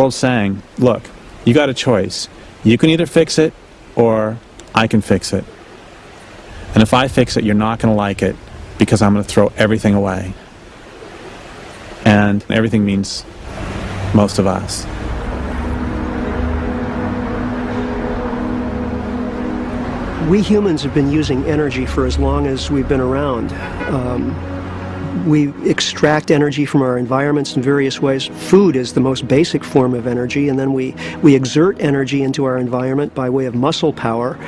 World's saying, look, you got a choice. You can either fix it or I can fix it. And if I fix it, you're not going to like it because I'm going to throw everything away. And everything means most of us. We humans have been using energy for as long as we've been around. Um, we extract energy from our environments in various ways. Food is the most basic form of energy, and then we, we exert energy into our environment by way of muscle power.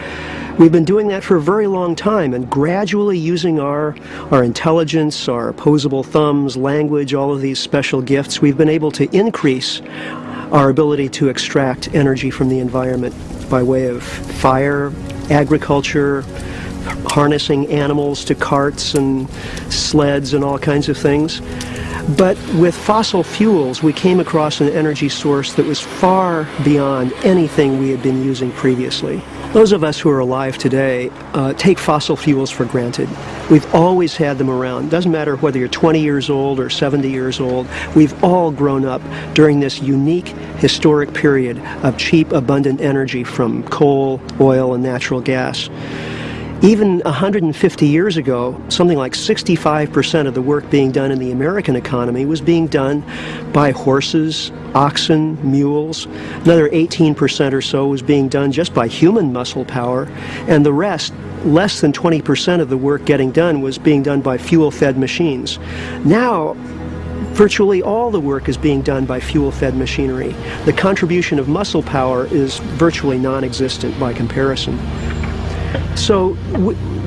We've been doing that for a very long time and gradually using our, our intelligence, our opposable thumbs, language, all of these special gifts, we've been able to increase our ability to extract energy from the environment by way of fire, agriculture, harnessing animals to carts and sleds and all kinds of things. But with fossil fuels, we came across an energy source that was far beyond anything we had been using previously. Those of us who are alive today uh, take fossil fuels for granted. We've always had them around. Doesn't matter whether you're 20 years old or 70 years old, we've all grown up during this unique historic period of cheap, abundant energy from coal, oil, and natural gas. Even 150 years ago, something like 65% of the work being done in the American economy was being done by horses, oxen, mules. Another 18% or so was being done just by human muscle power. And the rest, less than 20% of the work getting done was being done by fuel-fed machines. Now, virtually all the work is being done by fuel-fed machinery. The contribution of muscle power is virtually non-existent by comparison. So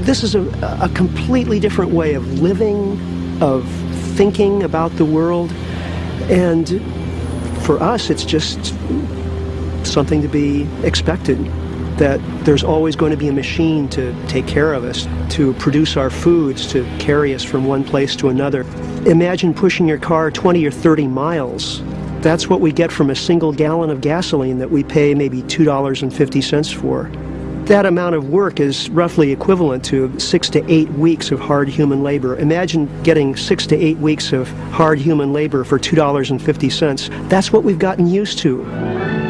this is a, a completely different way of living, of thinking about the world, and for us it's just something to be expected that there's always going to be a machine to take care of us, to produce our foods, to carry us from one place to another. Imagine pushing your car 20 or 30 miles. That's what we get from a single gallon of gasoline that we pay maybe $2.50 for. That amount of work is roughly equivalent to six to eight weeks of hard human labor. Imagine getting six to eight weeks of hard human labor for $2.50. That's what we've gotten used to.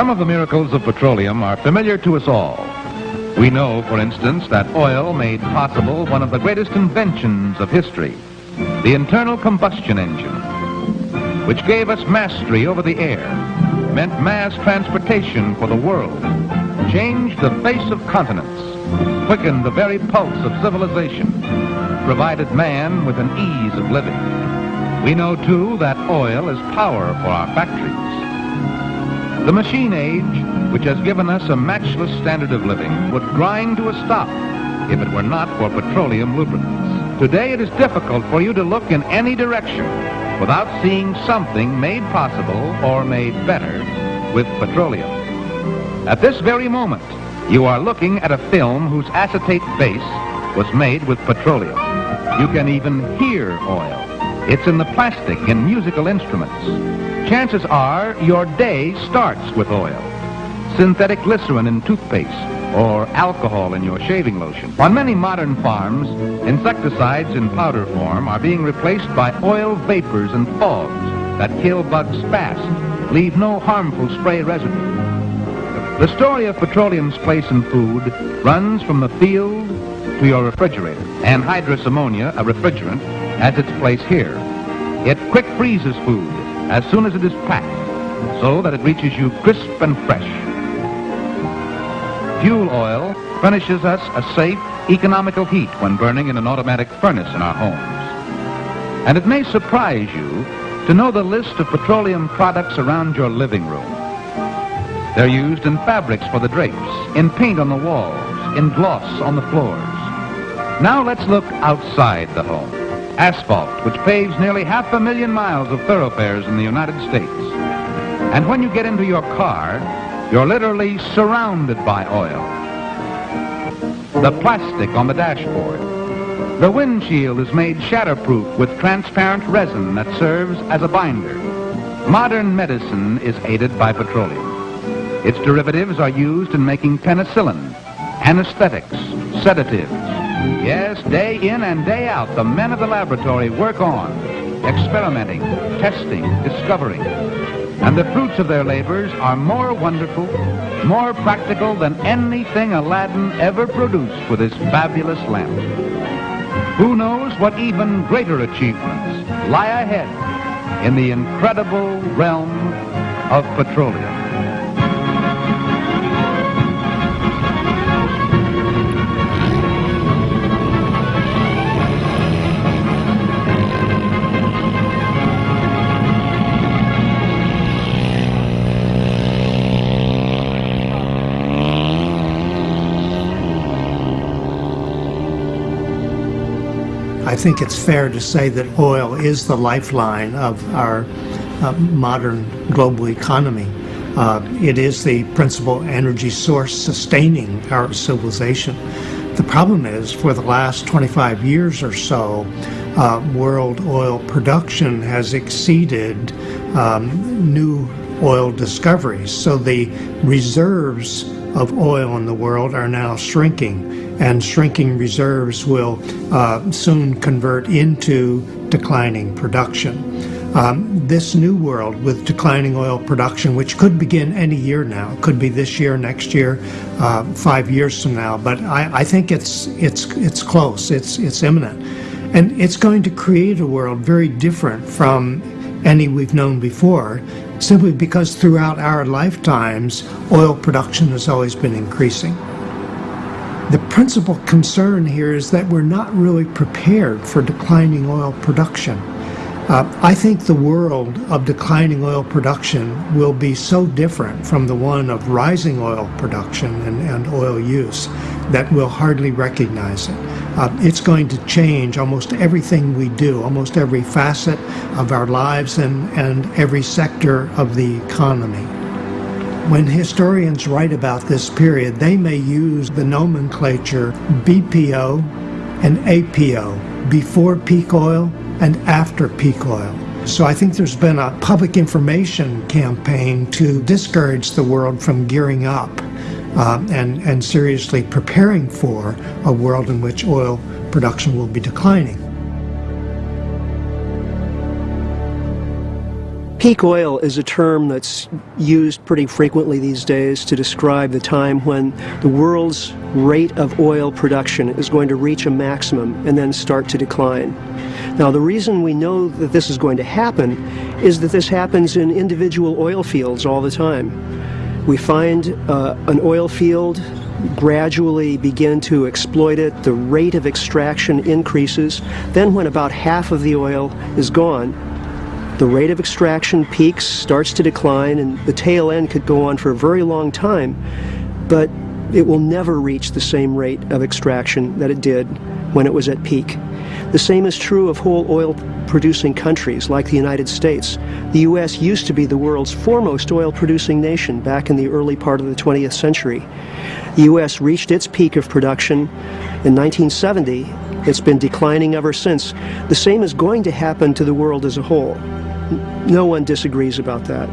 Some of the miracles of petroleum are familiar to us all. We know, for instance, that oil made possible one of the greatest inventions of history, the internal combustion engine, which gave us mastery over the air, meant mass transportation for the world, changed the face of continents, quickened the very pulse of civilization, provided man with an ease of living. We know, too, that oil is power for our factories. The machine age, which has given us a matchless standard of living, would grind to a stop if it were not for petroleum lubricants. Today it is difficult for you to look in any direction without seeing something made possible or made better with petroleum. At this very moment, you are looking at a film whose acetate base was made with petroleum. You can even hear oil. It's in the plastic in musical instruments chances are your day starts with oil. Synthetic glycerin in toothpaste or alcohol in your shaving lotion. On many modern farms, insecticides in powder form are being replaced by oil vapors and fogs that kill bugs fast, leave no harmful spray residue. The story of petroleum's place in food runs from the field to your refrigerator. Anhydrous ammonia, a refrigerant, has its place here. It quick freezes food as soon as it is packed, so that it reaches you crisp and fresh. Fuel oil furnishes us a safe, economical heat when burning in an automatic furnace in our homes. And it may surprise you to know the list of petroleum products around your living room. They're used in fabrics for the drapes, in paint on the walls, in gloss on the floors. Now let's look outside the home asphalt, which paves nearly half a million miles of thoroughfares in the United States. And when you get into your car, you're literally surrounded by oil. The plastic on the dashboard. The windshield is made shatterproof with transparent resin that serves as a binder. Modern medicine is aided by petroleum. Its derivatives are used in making penicillin, anesthetics, sedatives. Yes, day in and day out, the men of the laboratory work on, experimenting, testing, discovering. And the fruits of their labors are more wonderful, more practical than anything Aladdin ever produced with his fabulous lamp. Who knows what even greater achievements lie ahead in the incredible realm of petroleum. I think it's fair to say that oil is the lifeline of our uh, modern global economy. Uh, it is the principal energy source sustaining our civilization. The problem is, for the last 25 years or so, uh, world oil production has exceeded um, new oil discoveries. So the reserves of oil in the world are now shrinking, and shrinking reserves will uh, soon convert into declining production. Um, this new world with declining oil production, which could begin any year now, could be this year, next year, uh, five years from now, but I, I think it's it's it's close, it's it's imminent, and it's going to create a world very different from any we've known before simply because throughout our lifetimes, oil production has always been increasing. The principal concern here is that we're not really prepared for declining oil production. Uh, I think the world of declining oil production will be so different from the one of rising oil production and, and oil use that we'll hardly recognize it. Uh, it's going to change almost everything we do, almost every facet of our lives and, and every sector of the economy. When historians write about this period, they may use the nomenclature BPO and APO, before peak oil and after peak oil. So I think there's been a public information campaign to discourage the world from gearing up uh, and, and seriously preparing for a world in which oil production will be declining. Peak oil is a term that's used pretty frequently these days to describe the time when the world's rate of oil production is going to reach a maximum and then start to decline. Now, the reason we know that this is going to happen is that this happens in individual oil fields all the time. We find uh, an oil field, gradually begin to exploit it, the rate of extraction increases. Then, when about half of the oil is gone, the rate of extraction peaks, starts to decline, and the tail end could go on for a very long time, but it will never reach the same rate of extraction that it did when it was at peak. The same is true of whole oil producing countries like the United States. The U.S. used to be the world's foremost oil producing nation back in the early part of the 20th century. The U.S. reached its peak of production in 1970. It's been declining ever since. The same is going to happen to the world as a whole. No one disagrees about that.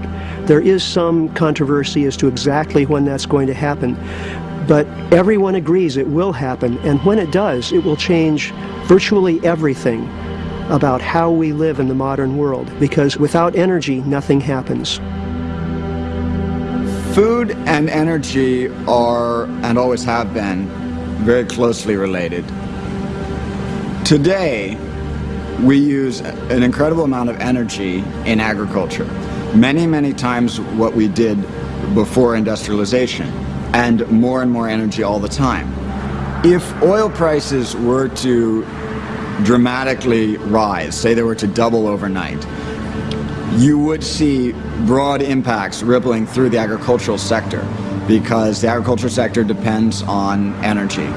There is some controversy as to exactly when that's going to happen, but everyone agrees it will happen, and when it does, it will change virtually everything about how we live in the modern world, because without energy, nothing happens. Food and energy are, and always have been, very closely related. Today, we use an incredible amount of energy in agriculture. Many, many times what we did before industrialization, and more and more energy all the time. If oil prices were to dramatically rise, say they were to double overnight, you would see broad impacts rippling through the agricultural sector because the agricultural sector depends on energy.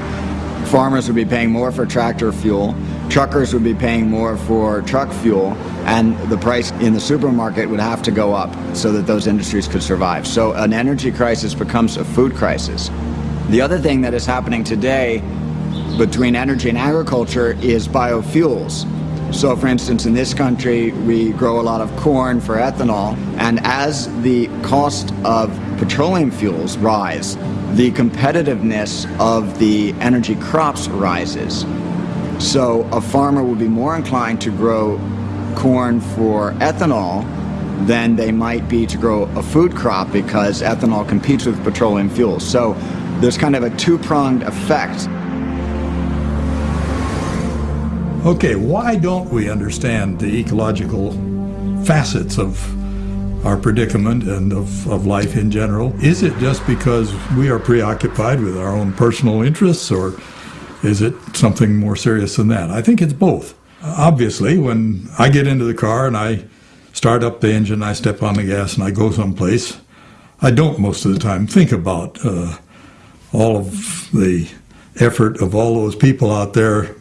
Farmers would be paying more for tractor fuel, truckers would be paying more for truck fuel, and the price in the supermarket would have to go up so that those industries could survive. So an energy crisis becomes a food crisis. The other thing that is happening today between energy and agriculture is biofuels. So for instance, in this country, we grow a lot of corn for ethanol, and as the cost of petroleum fuels rise, the competitiveness of the energy crops rises. So a farmer would be more inclined to grow corn for ethanol than they might be to grow a food crop because ethanol competes with petroleum fuels. So there's kind of a two-pronged effect. Okay, why don't we understand the ecological facets of our predicament and of, of life in general? Is it just because we are preoccupied with our own personal interests, or is it something more serious than that? I think it's both. Obviously, when I get into the car and I start up the engine, I step on the gas, and I go someplace, I don't most of the time think about uh, all of the effort of all those people out there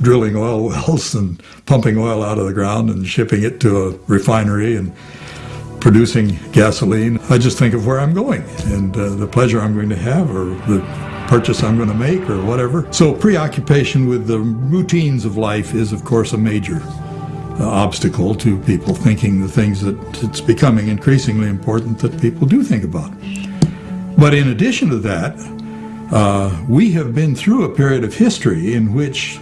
drilling oil wells and pumping oil out of the ground and shipping it to a refinery and producing gasoline. I just think of where I'm going and uh, the pleasure I'm going to have or the purchase I'm going to make or whatever. So preoccupation with the routines of life is, of course, a major uh, obstacle to people thinking the things that it's becoming increasingly important that people do think about. But in addition to that, uh, we have been through a period of history in which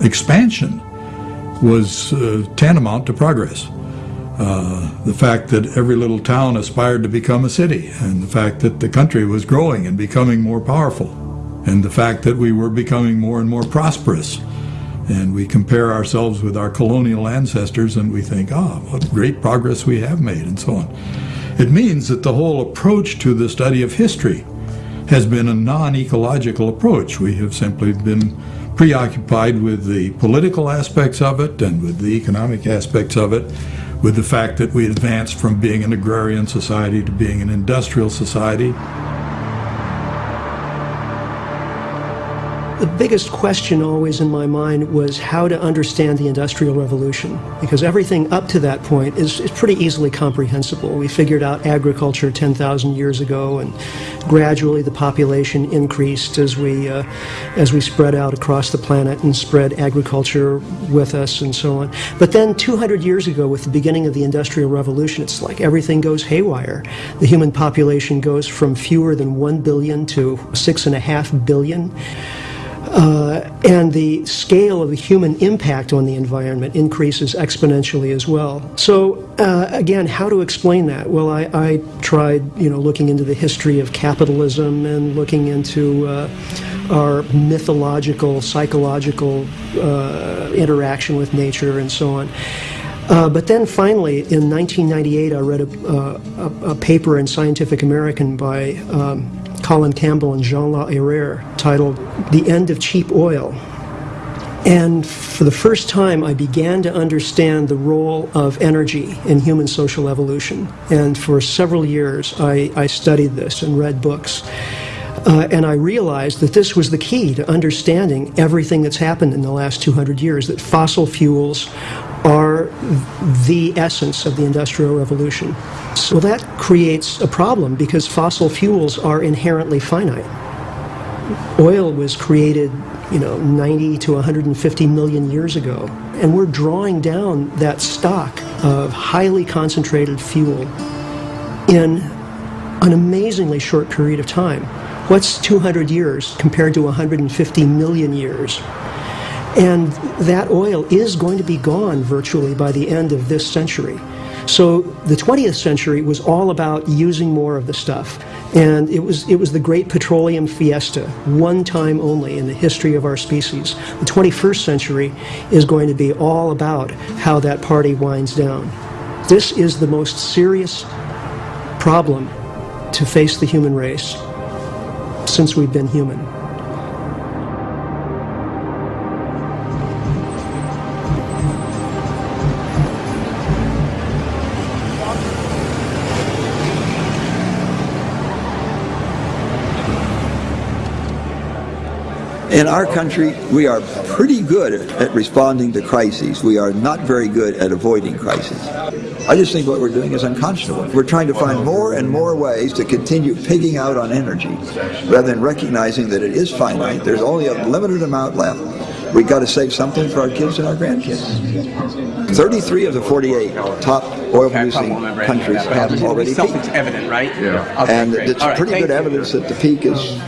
expansion was uh, tantamount to progress. Uh, the fact that every little town aspired to become a city, and the fact that the country was growing and becoming more powerful, and the fact that we were becoming more and more prosperous. And we compare ourselves with our colonial ancestors and we think, ah, oh, what great progress we have made, and so on. It means that the whole approach to the study of history has been a non ecological approach. We have simply been preoccupied with the political aspects of it and with the economic aspects of it, with the fact that we advanced from being an agrarian society to being an industrial society. The biggest question always in my mind was how to understand the Industrial Revolution, because everything up to that point is, is pretty easily comprehensible. We figured out agriculture 10,000 years ago, and gradually the population increased as we, uh, as we spread out across the planet and spread agriculture with us and so on. But then 200 years ago, with the beginning of the Industrial Revolution, it's like everything goes haywire. The human population goes from fewer than 1 billion to 6.5 billion. Uh, and the scale of the human impact on the environment increases exponentially as well. So uh, again, how to explain that? Well, I, I, tried, you know, looking into the history of capitalism and looking into uh, our mythological, psychological uh, interaction with nature and so on. Uh, but then finally, in 1998, I read a, uh, a, a paper in Scientific American by um, Colin Campbell and Jean Laherrère titled The End of Cheap Oil. And for the first time, I began to understand the role of energy in human social evolution. And for several years, I, I studied this and read books. Uh, and I realized that this was the key to understanding everything that's happened in the last 200 years, that fossil fuels are the essence of the Industrial Revolution. So that creates a problem because fossil fuels are inherently finite. Oil was created, you know, 90 to 150 million years ago, and we're drawing down that stock of highly concentrated fuel in an amazingly short period of time. What's 200 years compared to 150 million years? And that oil is going to be gone virtually by the end of this century. So the 20th century was all about using more of the stuff. And it was, it was the great petroleum fiesta, one time only in the history of our species. The 21st century is going to be all about how that party winds down. This is the most serious problem to face the human race since we've been human. In our country, we are pretty good at responding to crises. We are not very good at avoiding crises. I just think what we're doing is unconscionable. We're trying to find more and more ways to continue pigging out on energy rather than recognizing that it is finite. There's only a limited amount left. We've got to save something for our kids and our grandkids. 33 of the 48 top oil producing countries have already peaked. Self-evident, right? Yeah. Okay, And great. it's All right, pretty thank good you. evidence that the peak is,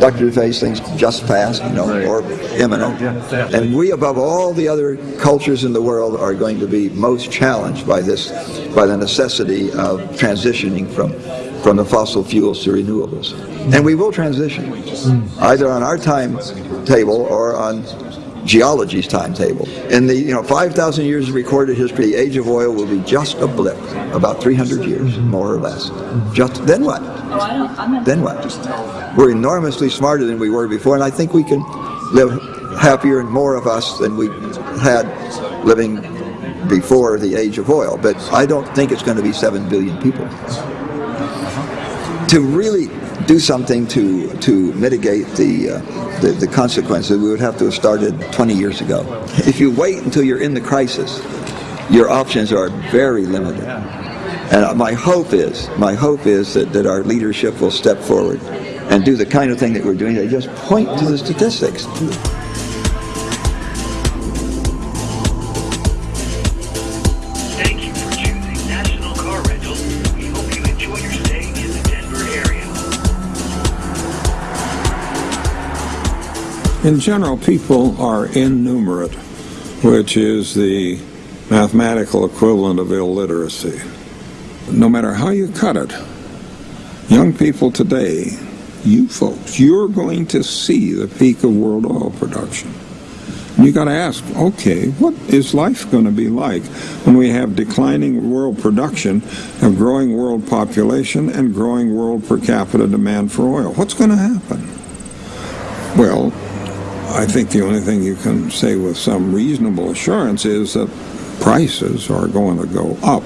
Dr. Deffeyes thinks just past, you know, or imminent. And we, above all the other cultures in the world, are going to be most challenged by this, by the necessity of transitioning from, from the fossil fuels to renewables. And we will transition, mm. either on our timetable or on geology's timetable. In the you know 5,000 years of recorded history, the age of oil will be just a blip, about 300 years, more or less. Just then what? Then what? We're enormously smarter than we were before, and I think we can live happier and more of us than we had living before the age of oil. But I don't think it's going to be 7 billion people. To really do something to, to mitigate the, uh, the, the consequences, we would have to have started 20 years ago. If you wait until you're in the crisis, your options are very limited. And my hope is, my hope is that, that our leadership will step forward and do the kind of thing that we're doing. They just point to the statistics. In general, people are innumerate, which is the mathematical equivalent of illiteracy. No matter how you cut it, young people today, you folks, you're going to see the peak of world oil production. You got to ask, okay, what is life going to be like when we have declining world production, a growing world population, and growing world per capita demand for oil? What's going to happen? Well, I think the only thing you can say with some reasonable assurance is that prices are going to go up.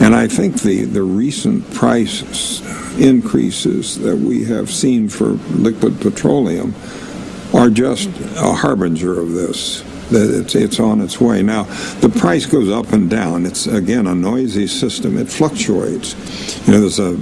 And I think the, the recent price increases that we have seen for liquid petroleum are just a harbinger of this. That it's, it's on its way. Now, the price goes up and down. It's, again, a noisy system. It fluctuates. You know, there's a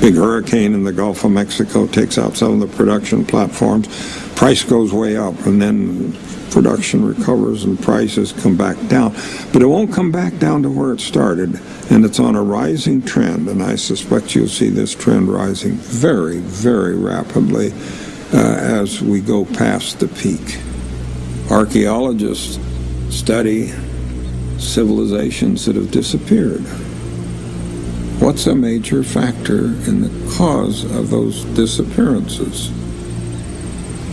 big hurricane in the Gulf of Mexico takes out some of the production platforms. Price goes way up, and then production recovers and prices come back down. But it won't come back down to where it started, and it's on a rising trend. And I suspect you'll see this trend rising very, very rapidly uh, as we go past the peak. Archaeologists study civilizations that have disappeared. What's a major factor in the cause of those disappearances?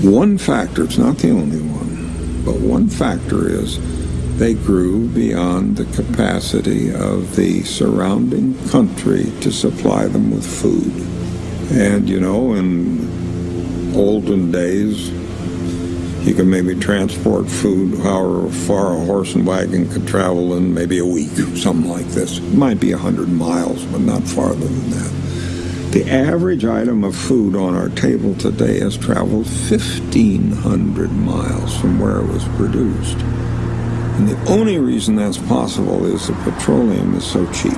One factor, it's not the only one, but one factor is they grew beyond the capacity of the surrounding country to supply them with food. And, you know, in olden days, you can maybe transport food however far a horse and wagon could travel in maybe a week, something like this. It might be 100 miles, but not farther than that. The average item of food on our table today has traveled 1,500 miles from where it was produced. And the only reason that's possible is that petroleum is so cheap.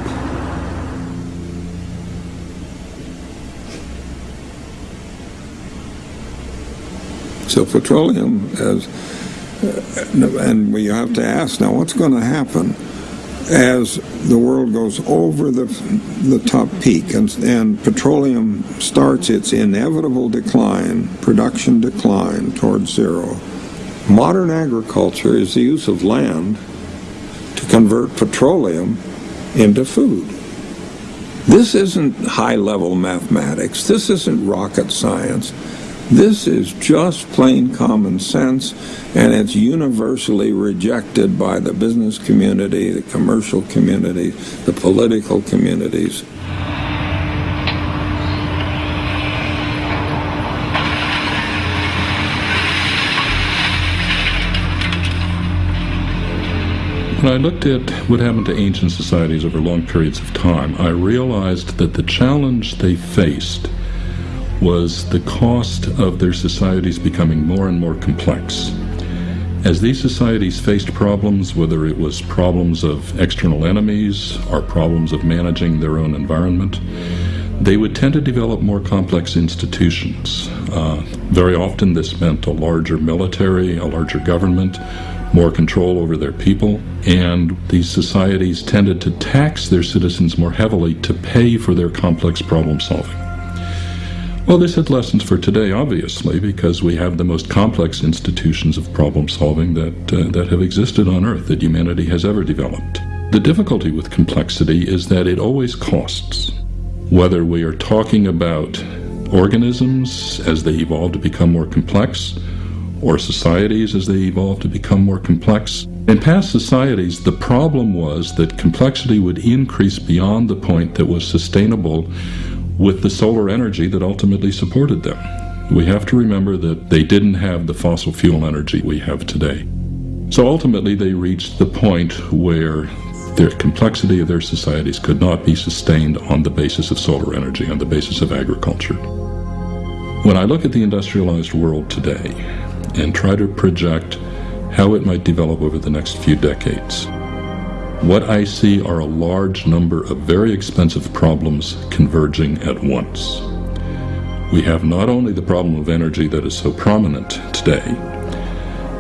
So petroleum as uh, and we have to ask now what's going to happen as the world goes over the the top peak and, and petroleum starts its inevitable decline, production decline towards zero. Modern agriculture is the use of land to convert petroleum into food. This isn't high level mathematics. This isn't rocket science. This is just plain common sense, and it's universally rejected by the business community, the commercial community, the political communities. When I looked at what happened to ancient societies over long periods of time, I realized that the challenge they faced was the cost of their societies becoming more and more complex. As these societies faced problems, whether it was problems of external enemies or problems of managing their own environment, they would tend to develop more complex institutions. Uh, very often, this meant a larger military, a larger government, more control over their people, and these societies tended to tax their citizens more heavily to pay for their complex problem solving. Well, this had lessons for today, obviously, because we have the most complex institutions of problem solving that, uh, that have existed on Earth, that humanity has ever developed. The difficulty with complexity is that it always costs. Whether we are talking about organisms as they evolve to become more complex, or societies as they evolve to become more complex. In past societies, the problem was that complexity would increase beyond the point that was sustainable with the solar energy that ultimately supported them. We have to remember that they didn't have the fossil fuel energy we have today. So ultimately, they reached the point where the complexity of their societies could not be sustained on the basis of solar energy, on the basis of agriculture. When I look at the industrialized world today and try to project how it might develop over the next few decades, what I see are a large number of very expensive problems converging at once. We have not only the problem of energy that is so prominent today,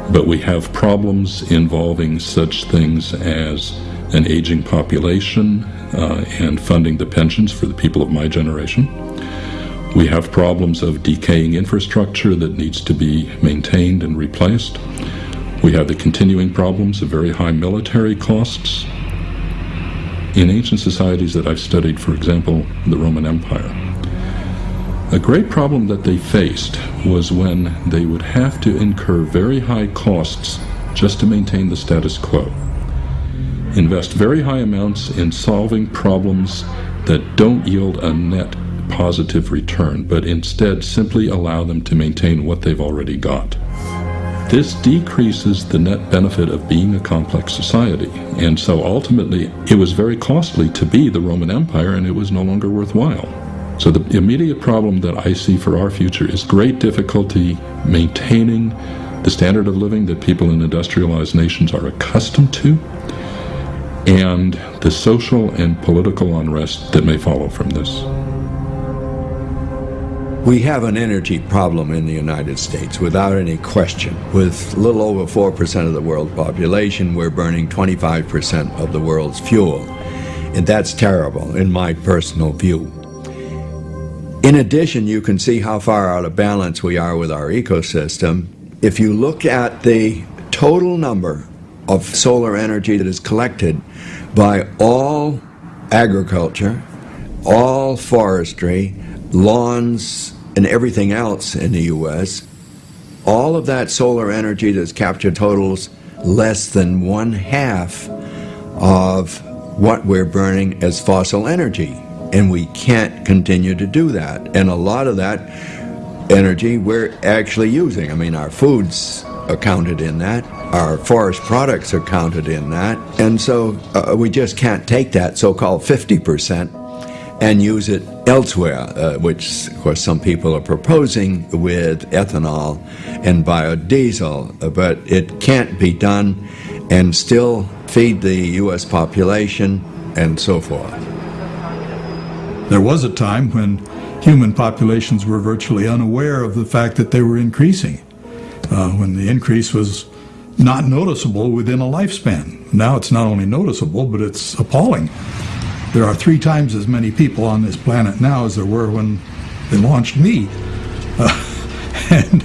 but we have problems involving such things as an aging population uh, and funding the pensions for the people of my generation. We have problems of decaying infrastructure that needs to be maintained and replaced. We have the continuing problems of very high military costs. In ancient societies that I've studied, for example, the Roman Empire, a great problem that they faced was when they would have to incur very high costs just to maintain the status quo. Invest very high amounts in solving problems that don't yield a net positive return, but instead simply allow them to maintain what they've already got. This decreases the net benefit of being a complex society. And so ultimately, it was very costly to be the Roman Empire, and it was no longer worthwhile. So the immediate problem that I see for our future is great difficulty maintaining the standard of living that people in industrialized nations are accustomed to, and the social and political unrest that may follow from this. We have an energy problem in the United States without any question. With little over 4% of the world population, we're burning 25% of the world's fuel. And that's terrible, in my personal view. In addition, you can see how far out of balance we are with our ecosystem. If you look at the total number of solar energy that is collected by all agriculture, all forestry, lawns, and everything else in the U.S., all of that solar energy that's captured totals less than one half of what we're burning as fossil energy. And we can't continue to do that. And a lot of that energy we're actually using. I mean, our foods are counted in that, our forest products are counted in that. And so uh, we just can't take that so called 50% and use it elsewhere, uh, which, of course, some people are proposing with ethanol and biodiesel, but it can't be done and still feed the U.S. population and so forth. There was a time when human populations were virtually unaware of the fact that they were increasing, uh, when the increase was not noticeable within a lifespan. Now it's not only noticeable, but it's appalling. There are three times as many people on this planet now as there were when they launched me. Uh, and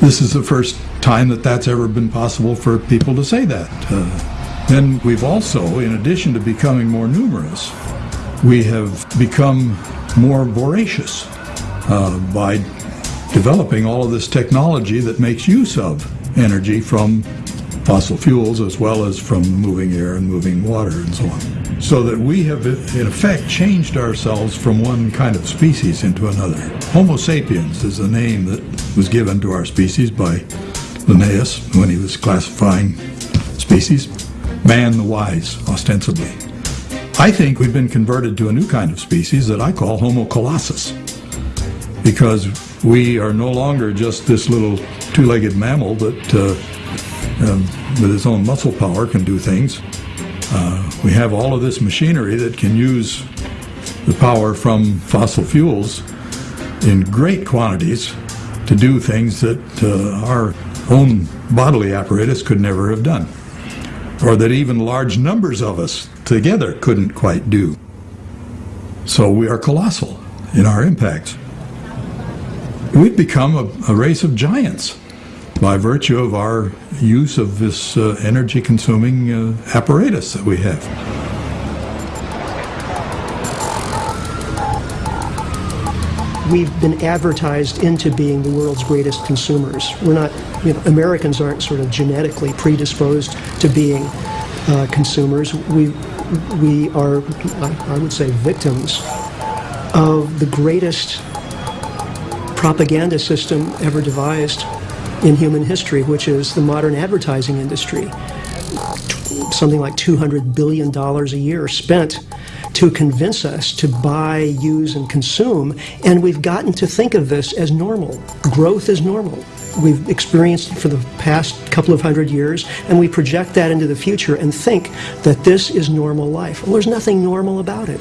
this is the first time that that's ever been possible for people to say that. Uh, then we've also, in addition to becoming more numerous, we have become more voracious uh, by developing all of this technology that makes use of energy from fossil fuels as well as from moving air and moving water and so on so that we have, in effect, changed ourselves from one kind of species into another. Homo sapiens is the name that was given to our species by Linnaeus when he was classifying species. Man the wise, ostensibly. I think we've been converted to a new kind of species that I call Homo colossus because we are no longer just this little two-legged mammal that uh, um, with its own muscle power can do things. Uh, we have all of this machinery that can use the power from fossil fuels in great quantities to do things that uh, our own bodily apparatus could never have done, or that even large numbers of us together couldn't quite do. So we are colossal in our impacts. We've become a, a race of giants by virtue of our use of this uh, energy consuming uh, apparatus that we have. We've been advertised into being the world's greatest consumers. We're not, you know, Americans aren't sort of genetically predisposed to being uh, consumers. We, we are, I would say, victims of the greatest propaganda system ever devised in human history, which is the modern advertising industry. Something like $200 billion a year spent to convince us to buy, use, and consume, and we've gotten to think of this as normal. Growth is normal. We've experienced it for the past couple of hundred years, and we project that into the future and think that this is normal life. Well, there's nothing normal about it.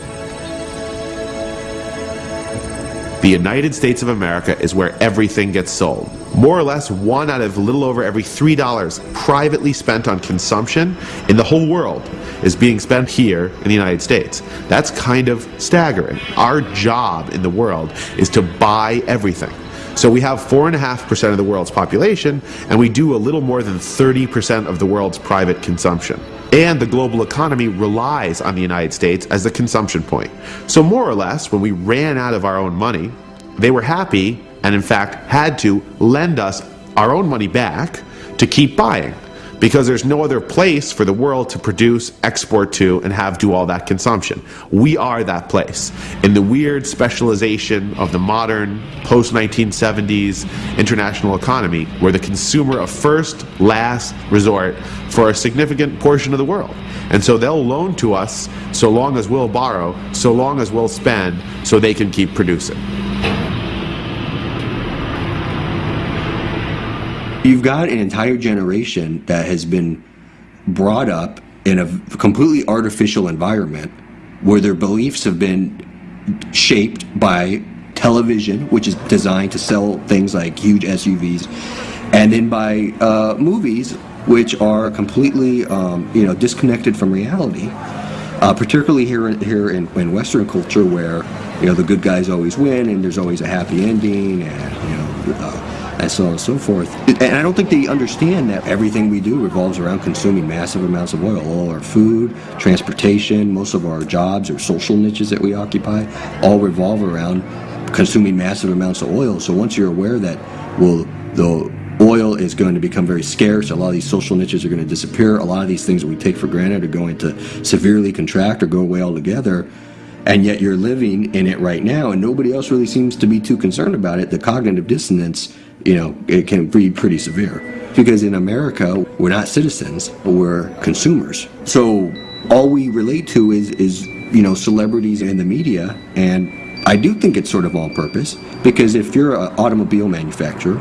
The United States of America is where everything gets sold. More or less one out of a little over every $3 privately spent on consumption in the whole world is being spent here in the United States. That's kind of staggering. Our job in the world is to buy everything. So we have 4.5% of the world's population, and we do a little more than 30% of the world's private consumption. And the global economy relies on the United States as the consumption point. So more or less, when we ran out of our own money, they were happy and in fact had to lend us our own money back to keep buying because there's no other place for the world to produce, export to, and have do all that consumption. We are that place. In the weird specialization of the modern, post-1970s international economy, we're the consumer of first, last resort for a significant portion of the world. And so they'll loan to us so long as we'll borrow, so long as we'll spend, so they can keep producing. You've got an entire generation that has been brought up in a completely artificial environment where their beliefs have been shaped by television, which is designed to sell things like huge SUVs, and then by uh, movies, which are completely um, you know disconnected from reality. Uh, particularly here in, here in, in Western culture, where you know the good guys always win, and there's always a happy ending, and you know. Uh, and so on and so forth. And I don't think they understand that everything we do revolves around consuming massive amounts of oil. All our food, transportation, most of our jobs or social niches that we occupy all revolve around consuming massive amounts of oil. So once you're aware that, well, the oil is going to become very scarce, a lot of these social niches are going to disappear, a lot of these things that we take for granted are going to severely contract or go away altogether, and yet you're living in it right now and nobody else really seems to be too concerned about it, the cognitive dissonance you know, it can be pretty severe. Because in America, we're not citizens, we're consumers. So all we relate to is, is you know, celebrities and the media, and I do think it's sort of on purpose, because if you're an automobile manufacturer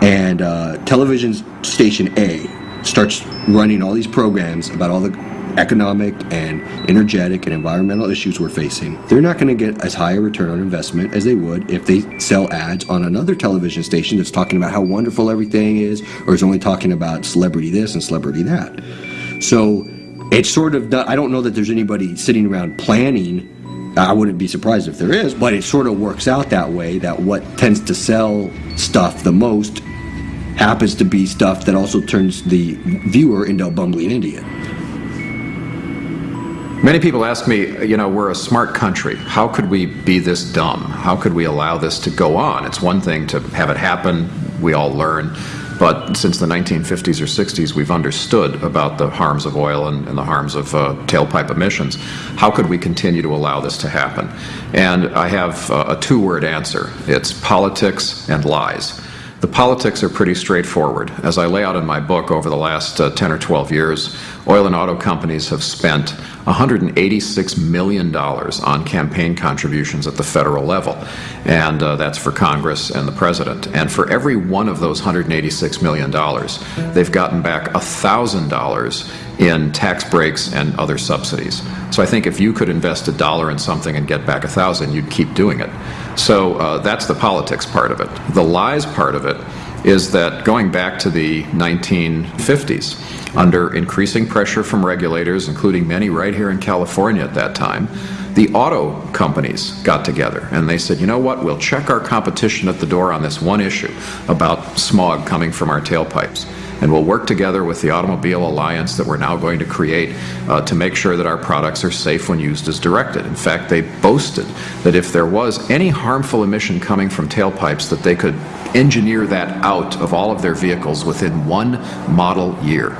and uh, television station A starts running all these programs about all the economic and energetic and environmental issues we're facing, they're not going to get as high a return on investment as they would if they sell ads on another television station that's talking about how wonderful everything is or is only talking about celebrity this and celebrity that. So it's sort of, I don't know that there's anybody sitting around planning I wouldn't be surprised if there is, but it sort of works out that way that what tends to sell stuff the most happens to be stuff that also turns the viewer into a bumbling idiot. Many people ask me, you know, we're a smart country. How could we be this dumb? How could we allow this to go on? It's one thing to have it happen, we all learn, but since the 1950s or 60s, we've understood about the harms of oil and, and the harms of uh, tailpipe emissions. How could we continue to allow this to happen? And I have uh, a two-word answer. It's politics and lies. The politics are pretty straightforward. As I lay out in my book over the last uh, 10 or 12 years, oil and auto companies have spent $186 million on campaign contributions at the federal level. And uh, that's for Congress and the President. And for every one of those $186 million, they've gotten back $1,000 in tax breaks and other subsidies. So I think if you could invest a dollar in something and get back a thousand, you'd keep doing it. So uh, that's the politics part of it. The lies part of it is that going back to the 1950s, under increasing pressure from regulators, including many right here in California at that time, the auto companies got together and they said, you know what, we'll check our competition at the door on this one issue about smog coming from our tailpipes. And we'll work together with the Automobile Alliance that we're now going to create uh, to make sure that our products are safe when used as directed. In fact, they boasted that if there was any harmful emission coming from tailpipes, that they could engineer that out of all of their vehicles within one model year.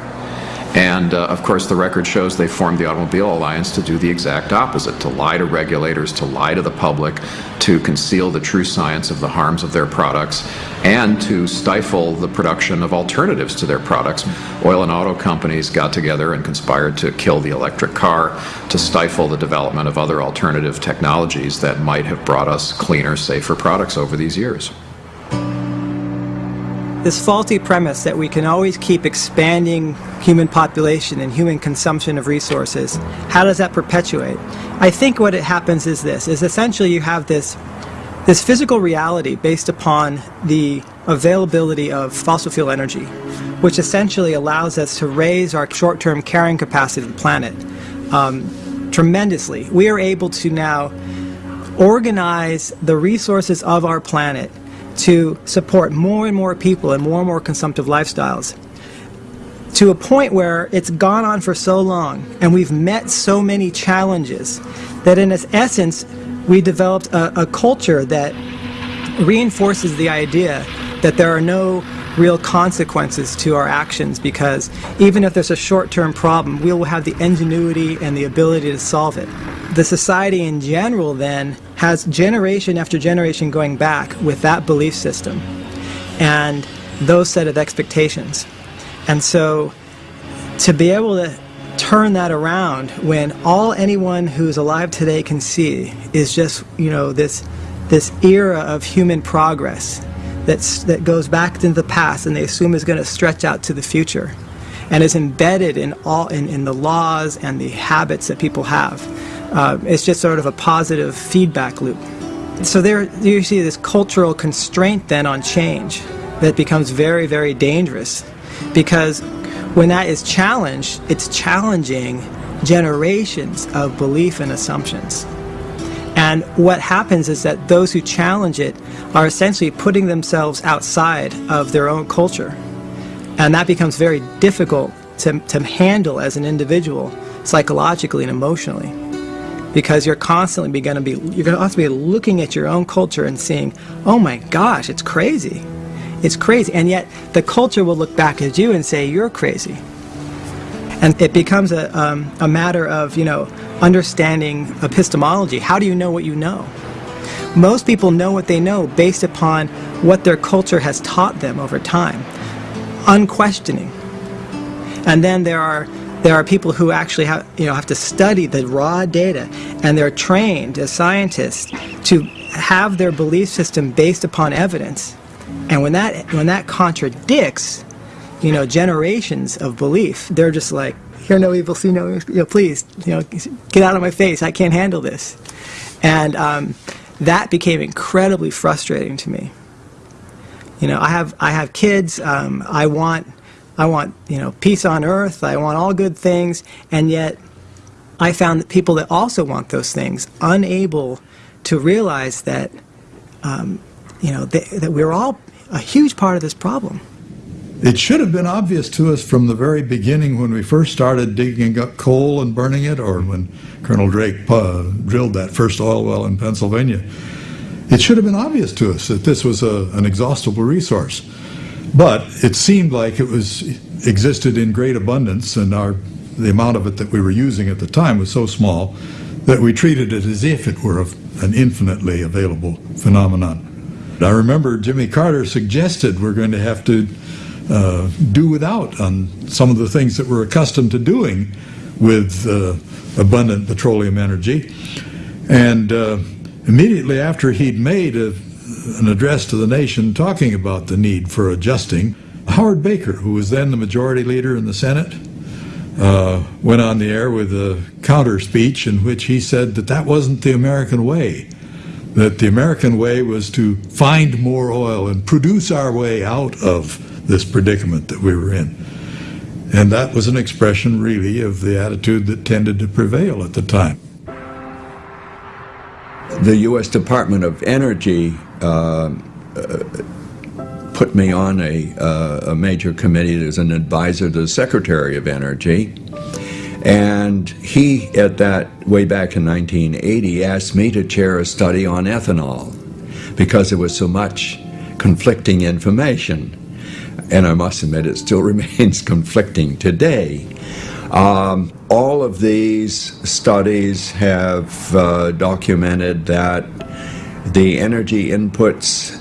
And uh, of course, the record shows they formed the Automobile Alliance to do the exact opposite to lie to regulators, to lie to the public, to conceal the true science of the harms of their products, and to stifle the production of alternatives to their products. Oil and auto companies got together and conspired to kill the electric car, to stifle the development of other alternative technologies that might have brought us cleaner, safer products over these years this faulty premise that we can always keep expanding human population and human consumption of resources, how does that perpetuate? I think what it happens is this, is essentially you have this, this physical reality based upon the availability of fossil fuel energy, which essentially allows us to raise our short-term carrying capacity of the planet um, tremendously. We are able to now organize the resources of our planet to support more and more people and more and more consumptive lifestyles to a point where it's gone on for so long and we've met so many challenges that in its essence we developed a, a culture that reinforces the idea that there are no real consequences to our actions because even if there's a short-term problem, we will have the ingenuity and the ability to solve it. The society in general then has generation after generation going back with that belief system and those set of expectations. And so to be able to turn that around when all anyone who's alive today can see is just, you know, this this era of human progress that's, that goes back into the past and they assume is going to stretch out to the future and is embedded in all in, in the laws and the habits that people have. Uh, it's just sort of a positive feedback loop. So there you see this cultural constraint then on change that becomes very, very dangerous because when that is challenged, it's challenging generations of belief and assumptions. And what happens is that those who challenge it are essentially putting themselves outside of their own culture. And that becomes very difficult to, to handle as an individual, psychologically and emotionally. Because you're constantly going to be, you're going to also be looking at your own culture and seeing, oh my gosh, it's crazy. It's crazy. And yet the culture will look back at you and say, you're crazy. And it becomes a, um, a matter of, you know, understanding epistemology. How do you know what you know? Most people know what they know based upon what their culture has taught them over time, unquestioning. And then there are there are people who actually have you know have to study the raw data, and they're trained as scientists to have their belief system based upon evidence. And when that when that contradicts, you know, generations of belief, they're just like, hear no evil, see no, you know, please, you know, get out of my face. I can't handle this. And um, that became incredibly frustrating to me. You know, I have I have kids. Um, I want I want you know peace on earth. I want all good things, and yet I found that people that also want those things unable to realize that um, you know that we're all a huge part of this problem. It should have been obvious to us from the very beginning when we first started digging up coal and burning it, or when Colonel Drake uh, drilled that first oil well in Pennsylvania. It should have been obvious to us that this was a, an exhaustible resource. But it seemed like it was existed in great abundance, and our the amount of it that we were using at the time was so small that we treated it as if it were an infinitely available phenomenon. I remember Jimmy Carter suggested we're going to have to uh, do without on some of the things that we're accustomed to doing with uh, abundant petroleum energy. And uh, immediately after he'd made a, an address to the nation talking about the need for adjusting, Howard Baker, who was then the majority leader in the Senate, uh, went on the air with a counter speech in which he said that that wasn't the American way. That the American way was to find more oil and produce our way out of this predicament that we were in. And that was an expression, really, of the attitude that tended to prevail at the time. The U.S. Department of Energy uh, uh, put me on a, uh, a major committee as an advisor to the Secretary of Energy. And he, at that, way back in 1980, asked me to chair a study on ethanol because there was so much conflicting information. And I must admit, it still remains conflicting today. Um, all of these studies have uh, documented that the energy inputs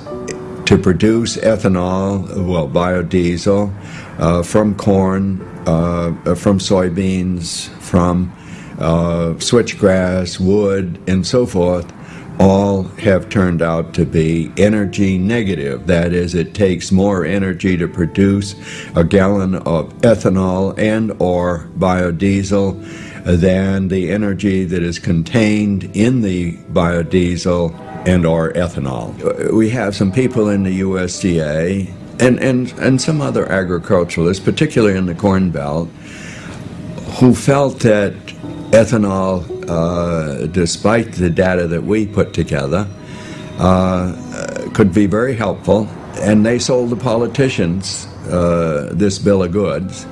to produce ethanol, well, biodiesel, uh, from corn, uh, from soybeans, from uh, switchgrass, wood, and so forth, all have turned out to be energy negative. That is, it takes more energy to produce a gallon of ethanol and or biodiesel than the energy that is contained in the biodiesel and or ethanol. We have some people in the USDA and, and, and some other agriculturalists, particularly in the Corn Belt, who felt that ethanol, despite the data that we put together, uh, could be very helpful. And they sold the politicians uh, this bill of goods,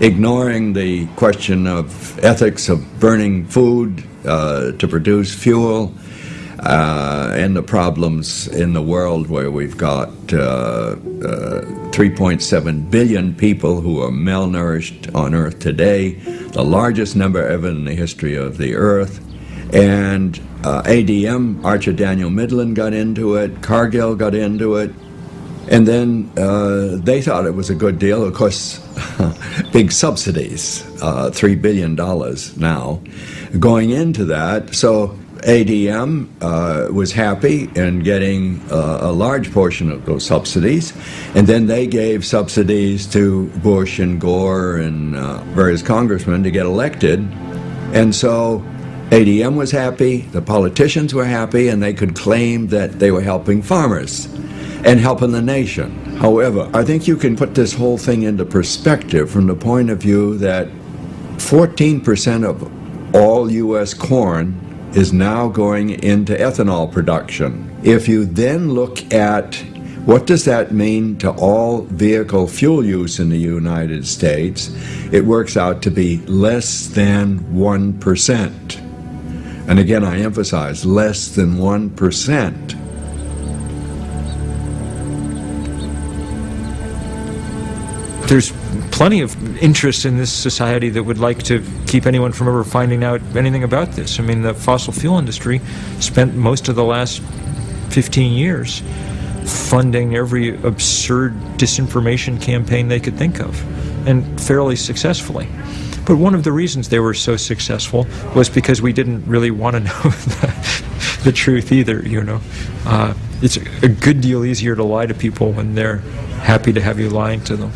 ignoring the question of ethics of burning food uh, to produce fuel, uh, and the problems in the world where we've got uh, uh, 3.7 billion people who are malnourished on Earth today, the largest number ever in the history of the Earth. And uh, ADM, Archer Daniel Midland got into it, Cargill got into it, and then uh, they thought it was a good deal. Of course, big subsidies, uh, $3 billion now, going into that. So ADM uh, was happy in getting uh, a large portion of those subsidies, and then they gave subsidies to Bush and Gore and uh, various congressmen to get elected. And so ADM was happy, the politicians were happy, and they could claim that they were helping farmers and helping the nation. However, I think you can put this whole thing into perspective from the point of view that 14% of all U.S. corn is now going into ethanol production. If you then look at what does that mean to all vehicle fuel use in the United States, it works out to be less than 1%. And again, I emphasize less than 1%. There's plenty of interest in this society that would like to keep anyone from ever finding out anything about this. I mean, the fossil fuel industry spent most of the last 15 years funding every absurd disinformation campaign they could think of, and fairly successfully. But one of the reasons they were so successful was because we didn't really want to know the, the truth either, you know. Uh, it's a good deal easier to lie to people when they're happy to have you lying to them.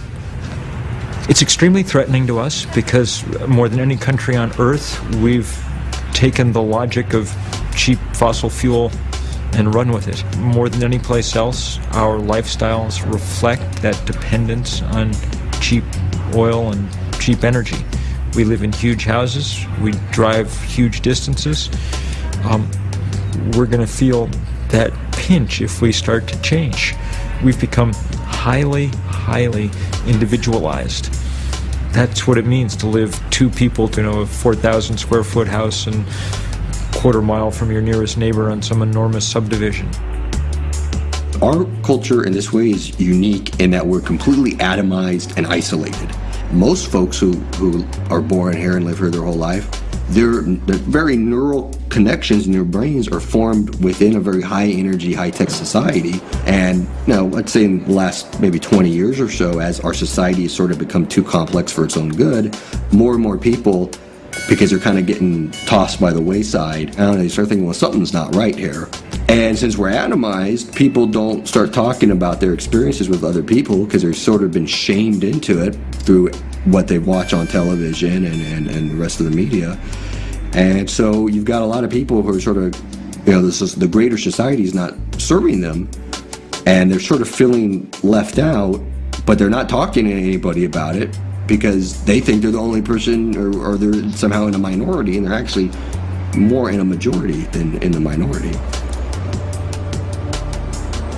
It's extremely threatening to us because more than any country on earth, we've taken the logic of cheap fossil fuel and run with it. More than any place else, our lifestyles reflect that dependence on cheap oil and cheap energy. We live in huge houses, we drive huge distances. Um, we're going to feel that pinch if we start to change. We've become highly, highly individualized. That's what it means to live two people to you know a 4,000 square foot house and quarter mile from your nearest neighbor on some enormous subdivision. Our culture in this way is unique in that we're completely atomized and isolated. Most folks who, who are born here and live here their whole life, their, their very neural connections in their brains are formed within a very high energy, high tech society. And you know, let's say in the last maybe 20 years or so, as our society has sort of become too complex for its own good, more and more people because they're kind of getting tossed by the wayside. Know, they start thinking, well, something's not right here. And since we're atomized, people don't start talking about their experiences with other people because they've sort of been shamed into it through what they watch on television and, and, and the rest of the media. And so you've got a lot of people who are sort of, you know, this is, the greater society is not serving them, and they're sort of feeling left out, but they're not talking to anybody about it because they think they're the only person or, or they're somehow in a minority, and they're actually more in a majority than in the minority.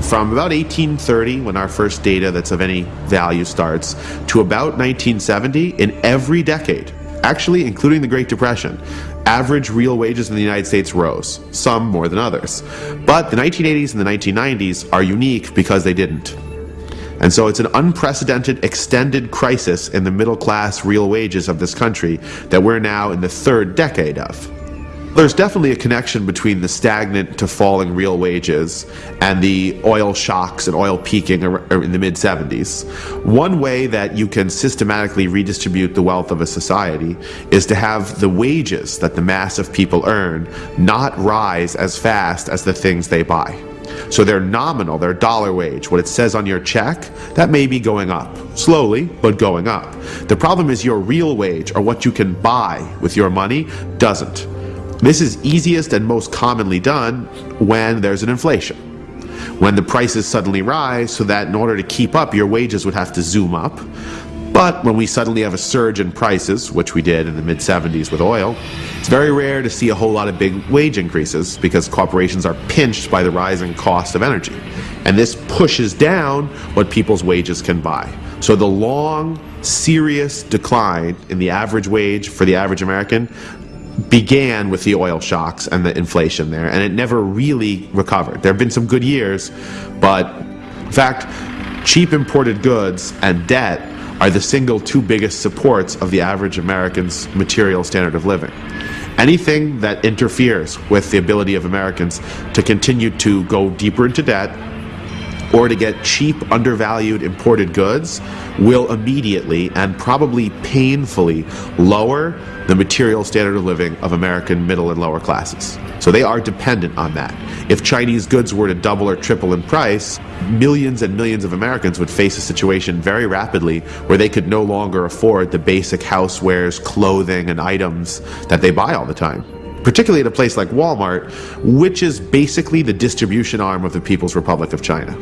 From about 1830, when our first data that's of any value starts, to about 1970, in every decade, actually including the Great Depression, average real wages in the United States rose, some more than others. But the 1980s and the 1990s are unique because they didn't. And so it's an unprecedented extended crisis in the middle class real wages of this country that we're now in the third decade of. There's definitely a connection between the stagnant to falling real wages and the oil shocks and oil peaking uh, in the mid 70s. One way that you can systematically redistribute the wealth of a society is to have the wages that the mass of people earn not rise as fast as the things they buy. So their nominal, their dollar wage, what it says on your check, that may be going up. Slowly, but going up. The problem is your real wage, or what you can buy with your money, doesn't. This is easiest and most commonly done when there's an inflation. When the prices suddenly rise so that in order to keep up your wages would have to zoom up. But when we suddenly have a surge in prices, which we did in the mid 70s with oil, it's very rare to see a whole lot of big wage increases because corporations are pinched by the rising cost of energy. And this pushes down what people's wages can buy. So the long, serious decline in the average wage for the average American began with the oil shocks and the inflation there, and it never really recovered. There have been some good years, but in fact, cheap imported goods and debt are the single two biggest supports of the average American's material standard of living. Anything that interferes with the ability of Americans to continue to go deeper into debt or to get cheap, undervalued imported goods will immediately and probably painfully lower the material standard of living of American middle and lower classes. So they are dependent on that. If Chinese goods were to double or triple in price, millions and millions of Americans would face a situation very rapidly where they could no longer afford the basic housewares, clothing, and items that they buy all the time particularly at a place like Walmart, which is basically the distribution arm of the People's Republic of China.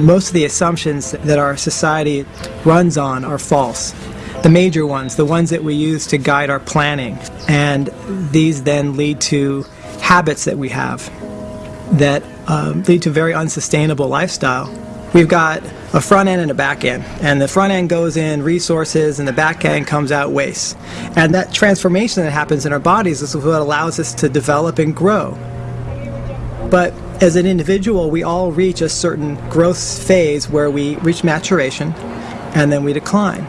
Most of the assumptions that our society runs on are false. The major ones, the ones that we use to guide our planning, and these then lead to habits that we have that um, lead to very unsustainable lifestyle. We've got a front end and a back end, and the front end goes in resources, and the back end comes out waste. And that transformation that happens in our bodies is what allows us to develop and grow. But as an individual, we all reach a certain growth phase where we reach maturation and then we decline.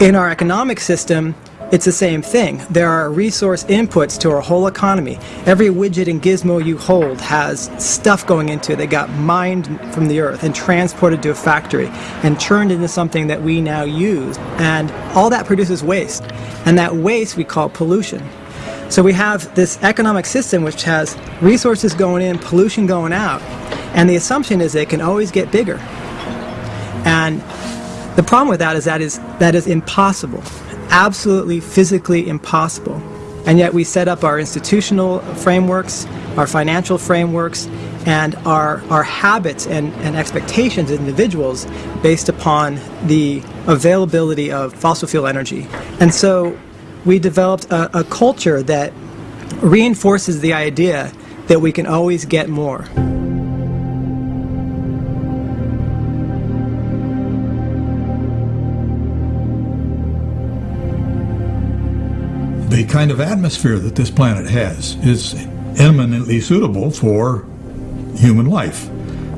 In our economic system, it's the same thing. There are resource inputs to our whole economy. Every widget and gizmo you hold has stuff going into it that got mined from the earth and transported to a factory and turned into something that we now use. And all that produces waste. And that waste we call pollution. So we have this economic system which has resources going in, pollution going out, and the assumption is it can always get bigger. And the problem with that is that is that is impossible, absolutely physically impossible. And yet we set up our institutional frameworks, our financial frameworks, and our, our habits and, and expectations as individuals based upon the availability of fossil fuel energy. And so we developed a, a culture that reinforces the idea that we can always get more. The kind of atmosphere that this planet has is eminently suitable for human life.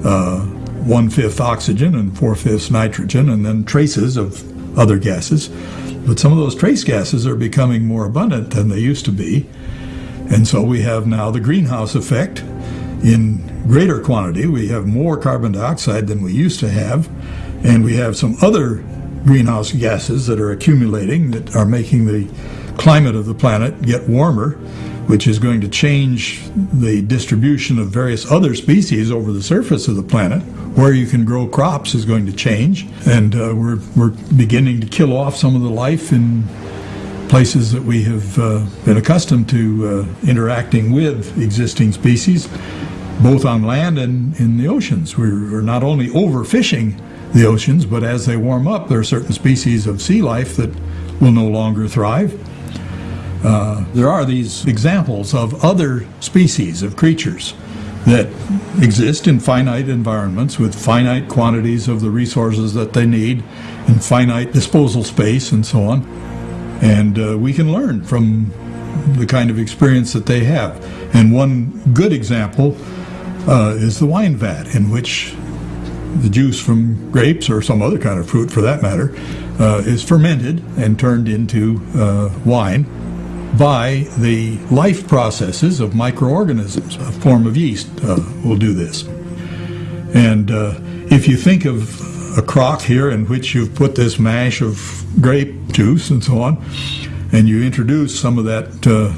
Uh, one fifth oxygen and four fifths nitrogen, and then traces of other gases. But some of those trace gases are becoming more abundant than they used to be. And so we have now the greenhouse effect in greater quantity. We have more carbon dioxide than we used to have. And we have some other greenhouse gases that are accumulating that are making the climate of the planet get warmer. which is going to change the distribution of various other species over the surface of the planet. Where you can grow crops is going to change, and uh, we're, we're beginning to kill off some of the life in places that we have uh, been accustomed to uh, interacting with existing species, both on land and in the oceans. We're, we're not only overfishing the oceans, but as they warm up, there are certain species of sea life that will no longer thrive. Uh, there are these examples of other species of creatures that exist in finite environments with finite quantities of the resources that they need and finite disposal space and so on. And uh, we can learn from the kind of experience that they have. And one good example uh, is the wine vat, in which the juice from grapes or some other kind of fruit for that matter uh, is fermented and turned into uh, wine by the life processes of microorganisms. A form of yeast uh, will do this. And uh, if you think of a crock here in which you've put this mash of grape juice and so on, and you introduce some of that uh,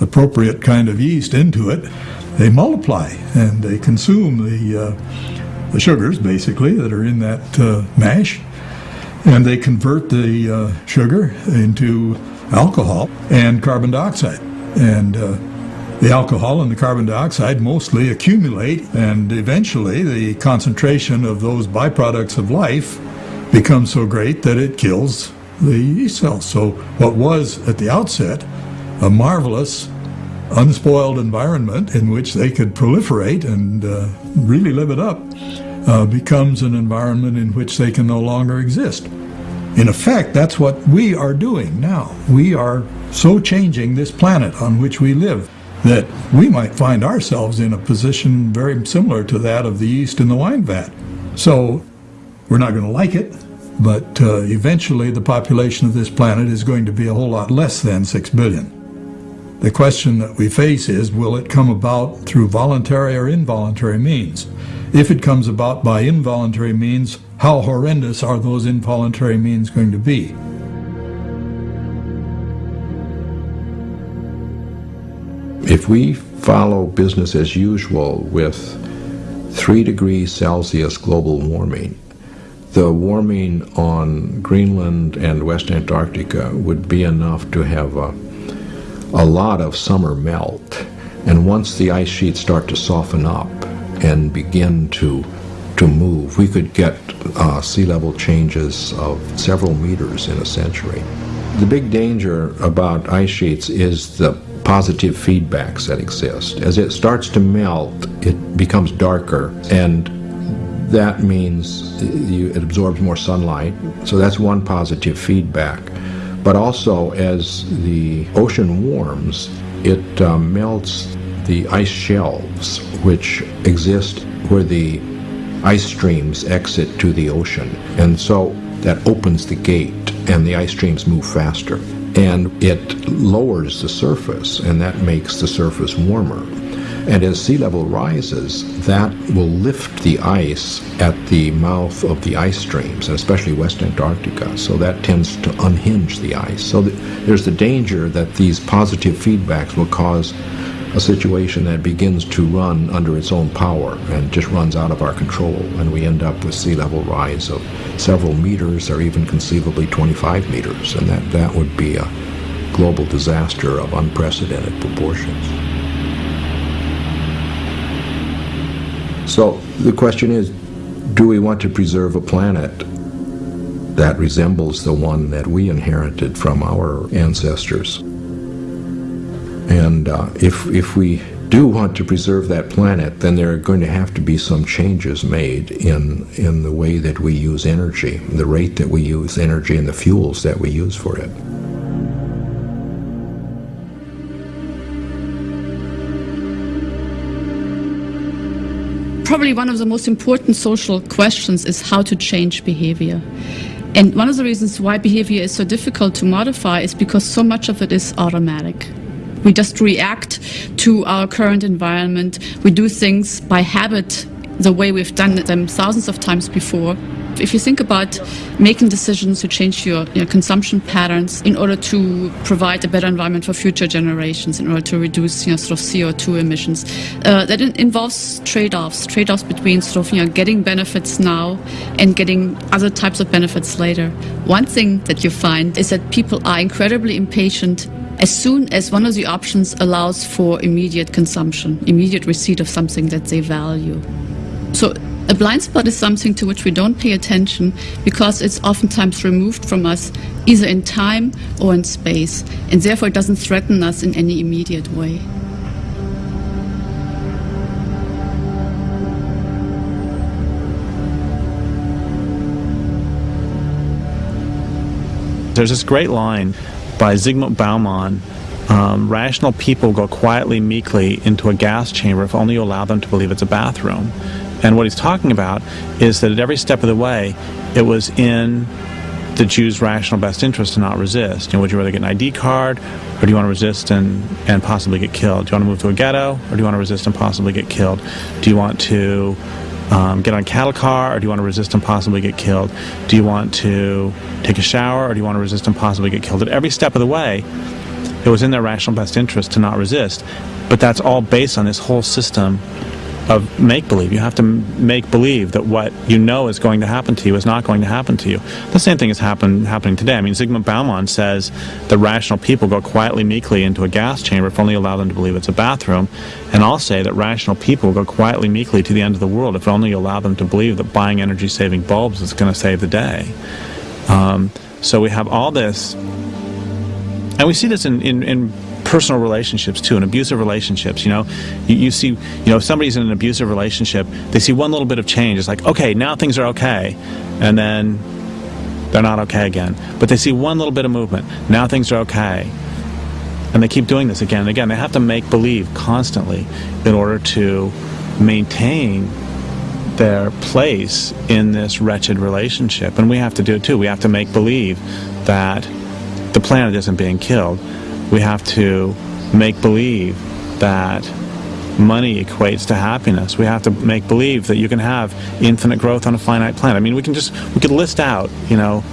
appropriate kind of yeast into it, they multiply and they consume the, uh, the sugars, basically, that are in that uh, mash, and they convert the uh, sugar into alcohol and carbon dioxide. And uh, the alcohol and the carbon dioxide mostly accumulate, and eventually the concentration of those byproducts of life becomes so great that it kills the yeast cells. So, what was at the outset a marvelous, unspoiled environment in which they could proliferate and uh, really live it up uh, becomes an environment in which they can no longer exist. In effect, that's what we are doing now. We are so changing this planet on which we live that we might find ourselves in a position very similar to that of the yeast in the wine vat. So we're not going to like it, but uh, eventually the population of this planet is going to be a whole lot less than 6 billion. The question that we face is will it come about through voluntary or involuntary means? If it comes about by involuntary means, how horrendous are those involuntary means going to be? If we follow business as usual with 3 degrees Celsius global warming, the warming on Greenland and West Antarctica would be enough to have a, a lot of summer melt. And once the ice sheets start to soften up and begin to to move, we could get uh, sea level changes of several meters in a century. The big danger about ice sheets is the positive feedbacks that exist. As it starts to melt, it becomes darker, and that means it absorbs more sunlight. So that's one positive feedback. But also, as the ocean warms, it uh, melts the ice shelves, which exist where the ice streams exit to the ocean. And so that opens the gate and the ice streams move faster. And it lowers the surface and that makes the surface warmer. And as sea level rises, that will lift the ice at the mouth of the ice streams, especially West Antarctica. So that tends to unhinge the ice. So there's the danger that these positive feedbacks will cause a situation that begins to run under its own power and just runs out of our control, and we end up with sea level rise of several meters or even conceivably 25 meters, and that, that would be a global disaster of unprecedented proportions. So the question is, do we want to preserve a planet that resembles the one that we inherited from our ancestors? And uh, if, if we do want to preserve that planet, then there are going to have to be some changes made in, in the way that we use energy, the rate that we use energy, and the fuels that we use for it. Probably one of the most important social questions is how to change behavior. And one of the reasons why behavior is so difficult to modify is because so much of it is automatic. We just react to our current environment. We do things by habit the way we've done them thousands of times before. If you think about making decisions to change your, consumption patterns in order to provide a better environment for future generations, in order to reduce you know, sort of CO2 emissions, uh, that in- involves trade-offs, trade-offs between sort of you know getting benefits now and getting other types of benefits later. One thing that you find is that people are incredibly impatient as soon as one of the options allows for immediate consumption, immediate receipt of something that they value. So a blind spot is something to which we don't pay attention because it's oftentimes removed from us either in time or in space, and therefore it doesn't threaten us in any immediate way. There's this great line by Zygmunt Bauman. Um, rational people go quietly, meekly into a gas chamber if only you allow them to believe it's a bathroom. And what he's talking about is that at every step of the way, it was in the Jew's rational best interest to not resist. You know, would you rather get an ID card, or do you want to resist and, and possibly get killed? Do you want to move to a ghetto, or do you want to resist and possibly get killed? Do you want to um, get on a cattle car, or do you want to resist and possibly get killed? Do you want to take a shower, or do you want to resist and possibly get killed? At every step of the way, it was in their rational best interest to not resist. But that's all based on this whole system of make believe. You have to make believe that what you know is going to happen to you is not going to happen to you. The same thing is happen, happening today. I mean, Zygmunt Bauman says the rational people go quietly, meekly into a gas chamber if only allow them to believe it's a bathroom. And I'll say that rational people go quietly, meekly to the end of the world if only you allow them to believe that buying energy saving bulbs is going to save the day. Um, so we have all this and we see this in, in, in personal relationships too, and abusive relationships. You know, you, you see, you know, if somebody's in an abusive relationship, they see one little bit of change. It's like, okay, now things are okay, and then they're not okay again. But they see one little bit of movement. Now things are okay, and they keep doing this again and again. They have to make believe constantly in order to maintain their place in this wretched relationship. And we have to do it too. We have to make believe that the planet isn't being killed. We have to make believe that money equates to happiness. We have to make believe that you can have infinite growth on a finite planet. I mean, we can just we could list out, you know,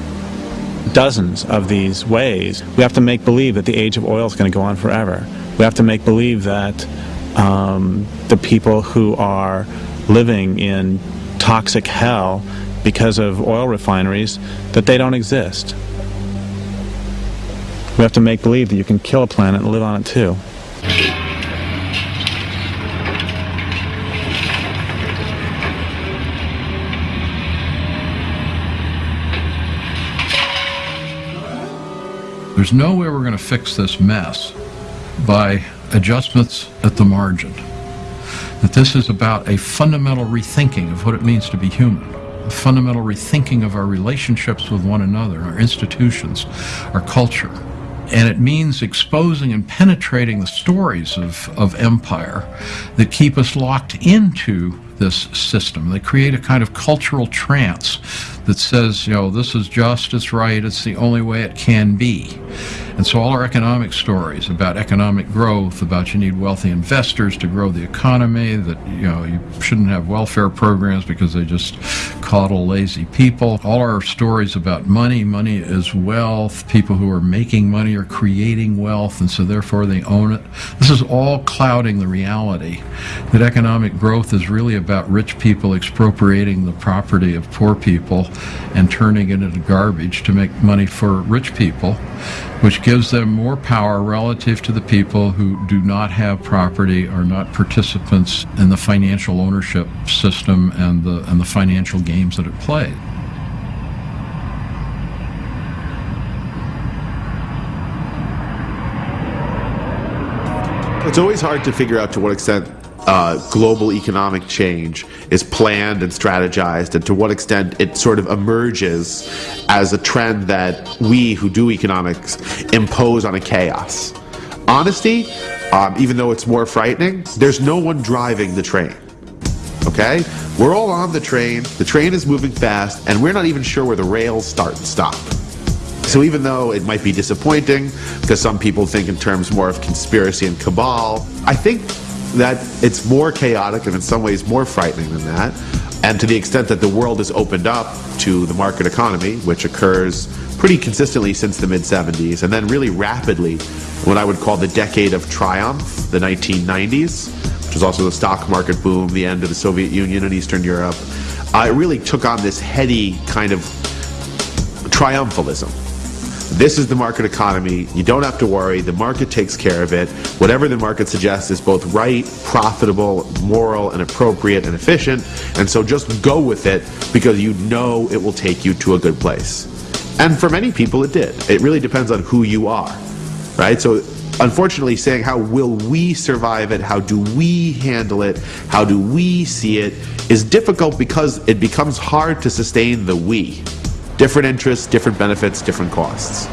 dozens of these ways. We have to make believe that the age of oil is going to go on forever. We have to make believe that um, the people who are living in toxic hell because of oil refineries that they don't exist. We have to make believe that you can kill a planet and live on it too. There's no way we're going to fix this mess by adjustments at the margin. That this is about a fundamental rethinking of what it means to be human, a fundamental rethinking of our relationships with one another, our institutions, our culture. And it means exposing and penetrating the stories of, of empire that keep us locked into this system. They create a kind of cultural trance that says, you know, this is just, it's right, it's the only way it can be. And so all our economic stories about economic growth, about you need wealthy investors to grow the economy, that, you know, you shouldn't have welfare programs because they just coddle lazy people. All our stories about money, money is wealth, people who are making money are creating wealth, and so therefore they own it. This is all clouding the reality that economic growth is really about rich people expropriating the property of poor people and turning it into garbage to make money for rich people, which gives them more power relative to the people who do not have property, are not participants in the financial ownership system and the, and the financial games that it plays. It's always hard to figure out to what extent uh, global economic change is planned and strategized, and to what extent it sort of emerges as a trend that we who do economics impose on a chaos. Honesty, um, even though it's more frightening, there's no one driving the train. Okay? We're all on the train, the train is moving fast, and we're not even sure where the rails start and stop. So even though it might be disappointing, because some people think in terms more of conspiracy and cabal, I think that it's more chaotic and in some ways more frightening than that. And to the extent that the world has opened up to the market economy, which occurs pretty consistently since the mid 70s, and then really rapidly, what I would call the decade of triumph, the 1990s, which was also the stock market boom, the end of the Soviet Union and Eastern Europe, uh, it really took on this heady kind of triumphalism. This is the market economy. You don't have to worry. The market takes care of it. Whatever the market suggests is both right, profitable, moral, and appropriate and efficient. And so just go with it because you know it will take you to a good place. And for many people, it did. It really depends on who you are, right? So unfortunately, saying how will we survive it, how do we handle it, how do we see it, is difficult because it becomes hard to sustain the we. Different interests, different benefits, different costs.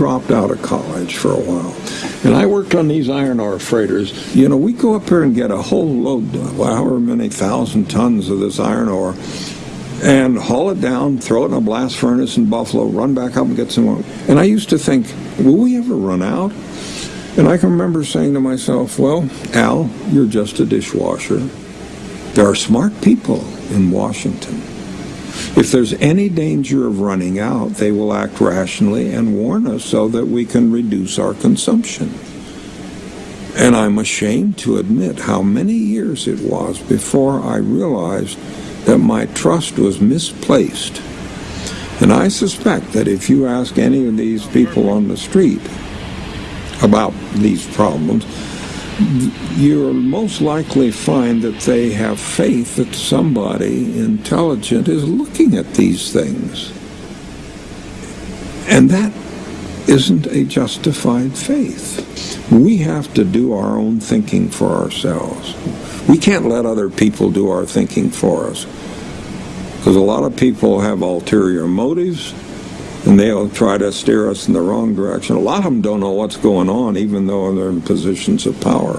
Dropped out of college for a while. And I worked on these iron ore freighters. You know, we go up here and get a whole load, however many thousand tons of this iron ore, and haul it down, throw it in a blast furnace in Buffalo, run back up and get some more. And I used to think, will we ever run out? And I can remember saying to myself, well, Al, you're just a dishwasher. There are smart people in Washington. If there's any danger of running out, they will act rationally and warn us so that we can reduce our consumption. And I'm ashamed to admit how many years it was before I realized that my trust was misplaced. And I suspect that if you ask any of these people on the street about these problems, you'll most likely find that they have faith that somebody intelligent is looking at these things. And that isn't a justified faith. We have to do our own thinking for ourselves. We can't let other people do our thinking for us. Because a lot of people have ulterior motives and they'll try to steer us in the wrong direction. A lot of them don't know what's going on, even though they're in positions of power.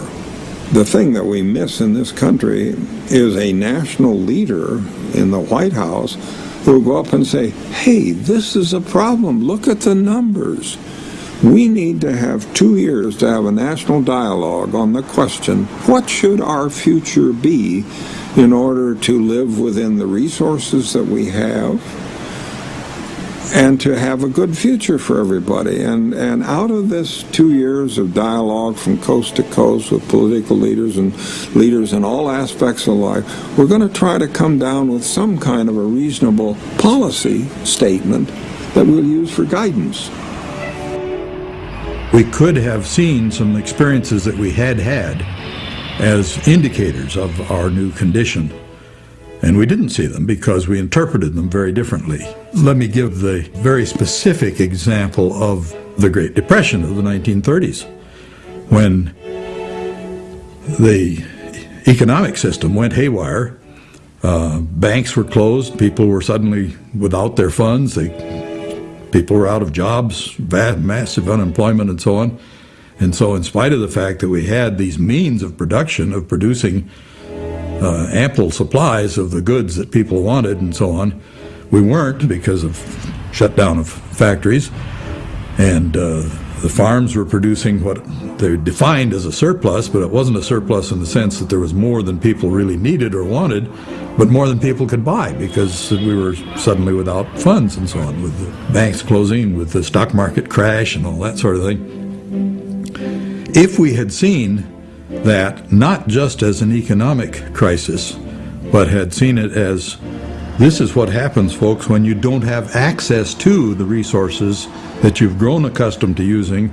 The thing that we miss in this country is a national leader in the White House who will go up and say, hey, this is a problem. Look at the numbers. We need to have two years to have a national dialogue on the question, what should our future be in order to live within the resources that we have and to have a good future for everybody. And, and out of this two years of dialogue from coast to coast with political leaders and leaders in all aspects of life, we're going to try to come down with some kind of a reasonable policy statement that we'll use for guidance. We could have seen some experiences that we had had as indicators of our new condition. And we didn't see them because we interpreted them very differently. Let me give the very specific example of the Great Depression of the 1930s, when the economic system went haywire. Uh, banks were closed. People were suddenly without their funds. They, people were out of jobs, massive unemployment, and so on. And so, in spite of the fact that we had these means of production, of producing uh, ample supplies of the goods that people wanted and so on. We weren't because of shutdown of factories, and uh, the farms were producing what they defined as a surplus, but it wasn't a surplus in the sense that there was more than people really needed or wanted, but more than people could buy because we were suddenly without funds and so on, with the banks closing, with the stock market crash and all that sort of thing. If we had seen that not just as an economic crisis, but had seen it as this is what happens, folks, when you don't have access to the resources that you've grown accustomed to using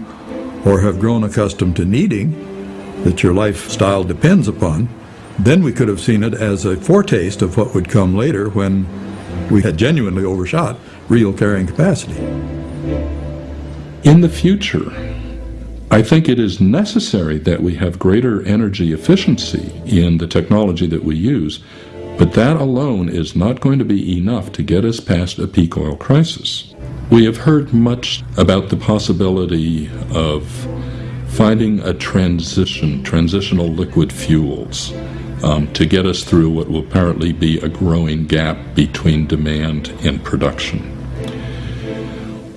or have grown accustomed to needing, that your lifestyle depends upon, then we could have seen it as a foretaste of what would come later when we had genuinely overshot real carrying capacity. In the future, I think it is necessary that we have greater energy efficiency in the technology that we use, but that alone is not going to be enough to get us past a peak oil crisis. We have heard much about the possibility of finding a transition, transitional liquid fuels, um, to get us through what will apparently be a growing gap between demand and production.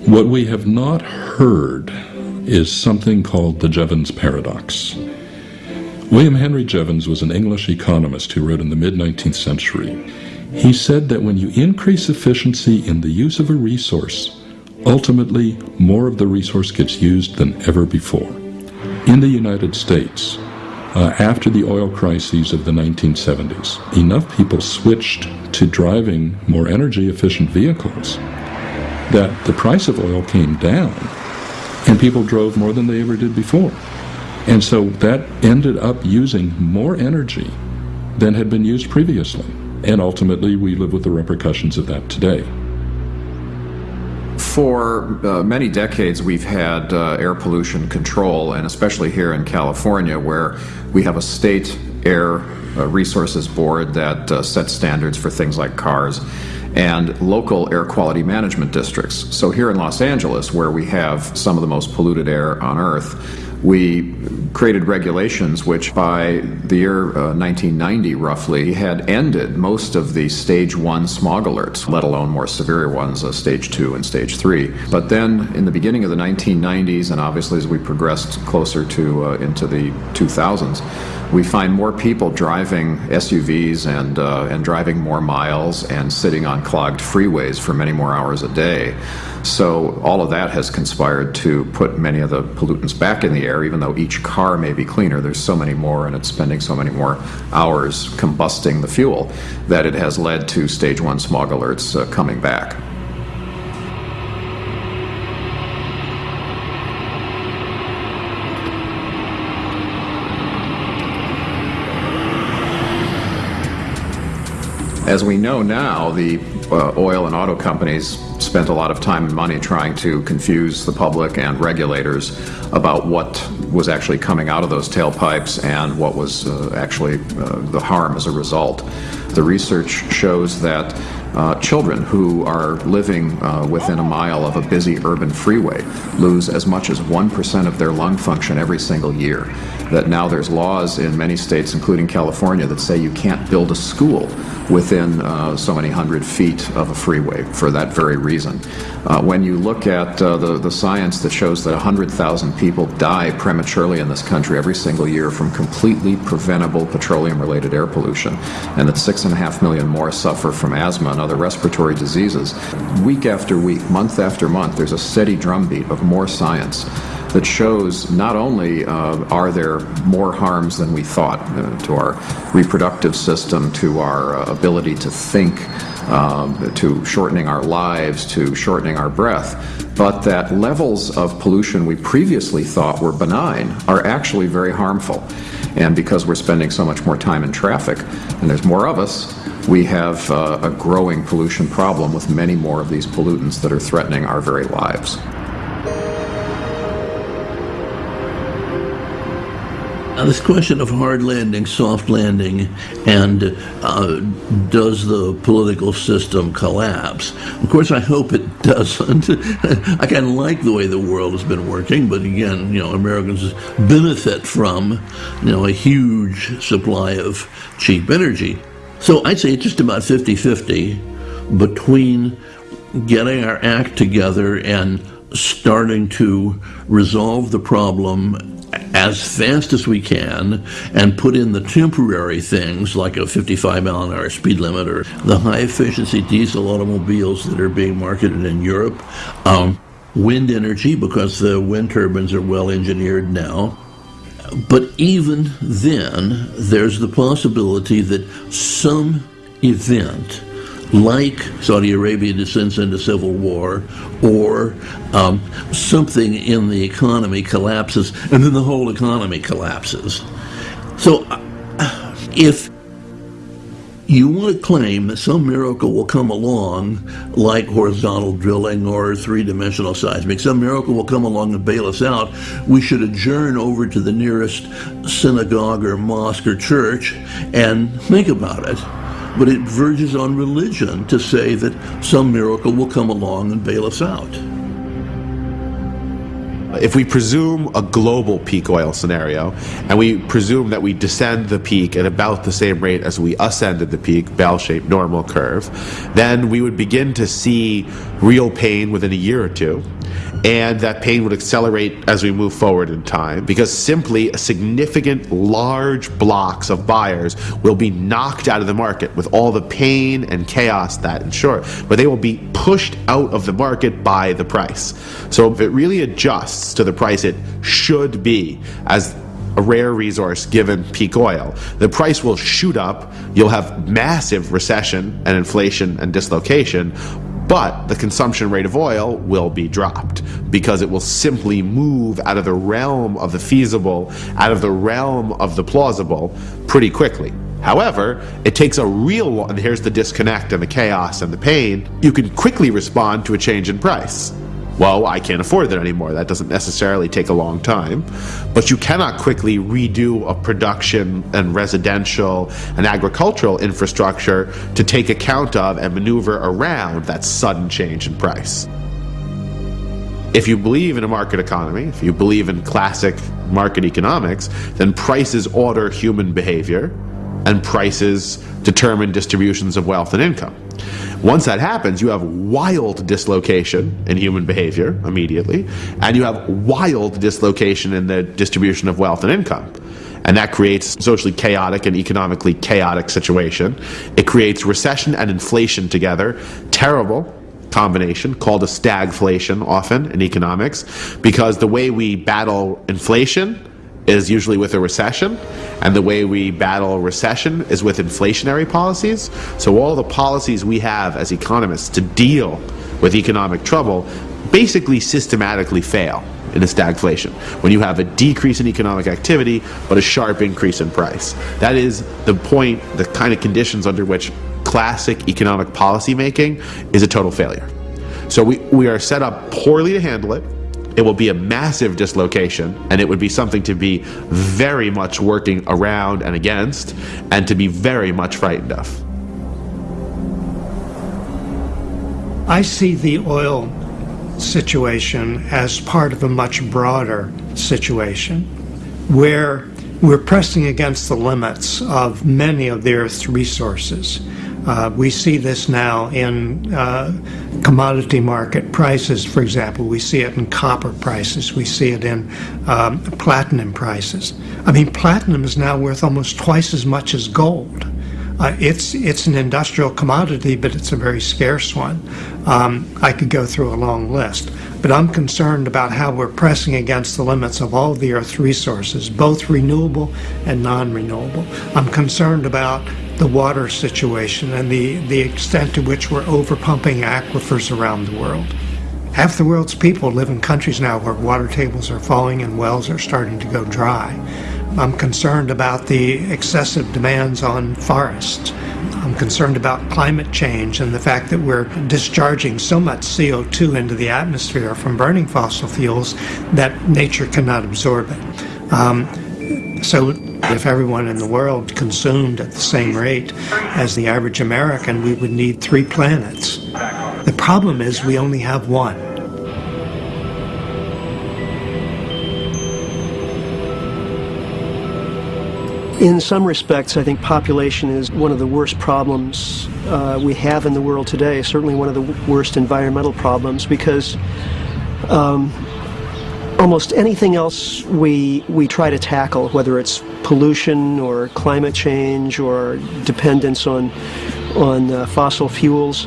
What we have not heard is something called the Jevons paradox. William Henry Jevons was an English economist who wrote in the mid 19th century. He said that when you increase efficiency in the use of a resource, ultimately more of the resource gets used than ever before. In the United States, uh, after the oil crises of the 1970s, enough people switched to driving more energy efficient vehicles that the price of oil came down and people drove more than they ever did before. And so that ended up using more energy than had been used previously. And ultimately, we live with the repercussions of that today. For uh, many decades, we've had uh, air pollution control, and especially here in California, where we have a state air uh, resources board that uh, sets standards for things like cars and local air quality management districts. So here in Los Angeles, where we have some of the most polluted air on Earth, we created regulations which by the year uh, 1990 roughly had ended most of the stage one smog alerts, let alone more severe ones, uh, stage two and stage three. But then in the beginning of the 1990s, and obviously as we progressed closer to uh, into the 2000s, we find more people driving SUVs and, uh, and driving more miles and sitting on clogged freeways for many more hours a day. So all of that has conspired to put many of the pollutants back in the air, even though each car may be cleaner. There's so many more, and it's spending so many more hours combusting the fuel that it has led to stage one smog alerts uh, coming back. As we know now, the uh, oil and auto companies spent a lot of time and money trying to confuse the public and regulators about what was actually coming out of those tailpipes and what was uh, actually uh, the harm as a result. The research shows that uh, children who are living uh, within a mile of a busy urban freeway lose as much as 1% of their lung function every single year. That now there's laws in many states, including California, that say you can't build a school within uh, so many hundred feet of a freeway for that very reason. Uh, when you look at uh, the, the science that shows that 100,000 people die prematurely in this country every single year from completely preventable petroleum-related air pollution, and that six and a half million more suffer from asthma other respiratory diseases, week after week, month after month, there's a steady drumbeat of more science that shows not only uh, are there more harms than we thought uh, to our reproductive system, to our uh, ability to think, um, to shortening our lives, to shortening our breath, but that levels of pollution we previously thought were benign are actually very harmful. And because we're spending so much more time in traffic, and there's more of us, we have uh, a growing pollution problem with many more of these pollutants that are threatening our very lives. Now, this question of hard landing, soft landing, and uh, does the political system collapse? Of course, I hope it doesn't. I kind of like the way the world has been working, but again, you know, Americans benefit from, you know, a huge supply of cheap energy. So I'd say it's just about 50-50 between getting our act together and starting to resolve the problem as fast as we can and put in the temporary things like a 55 mile an hour speed limit or the high efficiency diesel automobiles that are being marketed in Europe. Um, wind energy because the wind turbines are well engineered now. But even then, there's the possibility that some event like Saudi Arabia descends into civil war, or um, something in the economy collapses, and then the whole economy collapses. So, uh, if you want to claim that some miracle will come along, like horizontal drilling or three-dimensional seismic, some miracle will come along and bail us out, we should adjourn over to the nearest synagogue or mosque or church and think about it. but it verges on religion to say that some miracle will come along and bail us out. If we presume a global peak oil scenario, and we presume that we descend the peak at about the same rate as we ascended the peak, bell-shaped normal curve, then we would begin to see real pain within a year or two and that pain would accelerate as we move forward in time because simply significant large blocks of buyers will be knocked out of the market with all the pain and chaos that ensure but they will be pushed out of the market by the price so if it really adjusts to the price it should be as a rare resource given peak oil, the price will shoot up. You'll have massive recession and inflation and dislocation, but the consumption rate of oil will be dropped because it will simply move out of the realm of the feasible, out of the realm of the plausible pretty quickly. However, it takes a real, and here's the disconnect and the chaos and the pain, you can quickly respond to a change in price well, I can't afford that anymore. That doesn't necessarily take a long time. But you cannot quickly redo a production and residential and agricultural infrastructure to take account of and maneuver around that sudden change in price. If you believe in a market economy, if you believe in classic market economics, then prices order human behavior and prices determine distributions of wealth and income. Once that happens, you have wild dislocation in human behavior immediately, and you have wild dislocation in the distribution of wealth and income. And that creates socially chaotic and economically chaotic situation. It creates recession and inflation together. Terrible combination called a stagflation often in economics because the way we battle inflation is usually with a recession, and the way we battle recession is with inflationary policies. So all the policies we have as economists to deal with economic trouble basically systematically fail in a stagflation when you have a decrease in economic activity but a sharp increase in price. That is the point, the kind of conditions under which classic economic policy making is a total failure. So we, we are set up poorly to handle it it will be a massive dislocation and it would be something to be very much working around and against and to be very much frightened of. I see the oil situation as part of a much broader situation where we're pressing against the limits of many of the Earth's resources. Uh, we see this now in uh, commodity market prices, for example. We see it in copper prices. We see it in um, platinum prices. I mean, platinum is now worth almost twice as much as gold. Uh, it's it's an industrial commodity, but it's a very scarce one. Um, I could go through a long list, but I'm concerned about how we're pressing against the limits of all the Earth's resources, both renewable and non-renewable. I'm concerned about the water situation and the, the extent to which we're overpumping aquifers around the world. Half the world's people live in countries now where water tables are falling and wells are starting to go dry. I'm concerned about the excessive demands on forests. I'm concerned about climate change and the fact that we're discharging so much CO2 into the atmosphere from burning fossil fuels that nature cannot absorb it. Um, so if everyone in the world consumed at the same rate as the average American, we would need three planets. The problem is we only have one. In some respects, I think population is one of the worst problems uh, we have in the world today, certainly one of the worst environmental problems because um, almost anything else we we try to tackle, whether it's pollution or climate change or dependence on on uh, fossil fuels,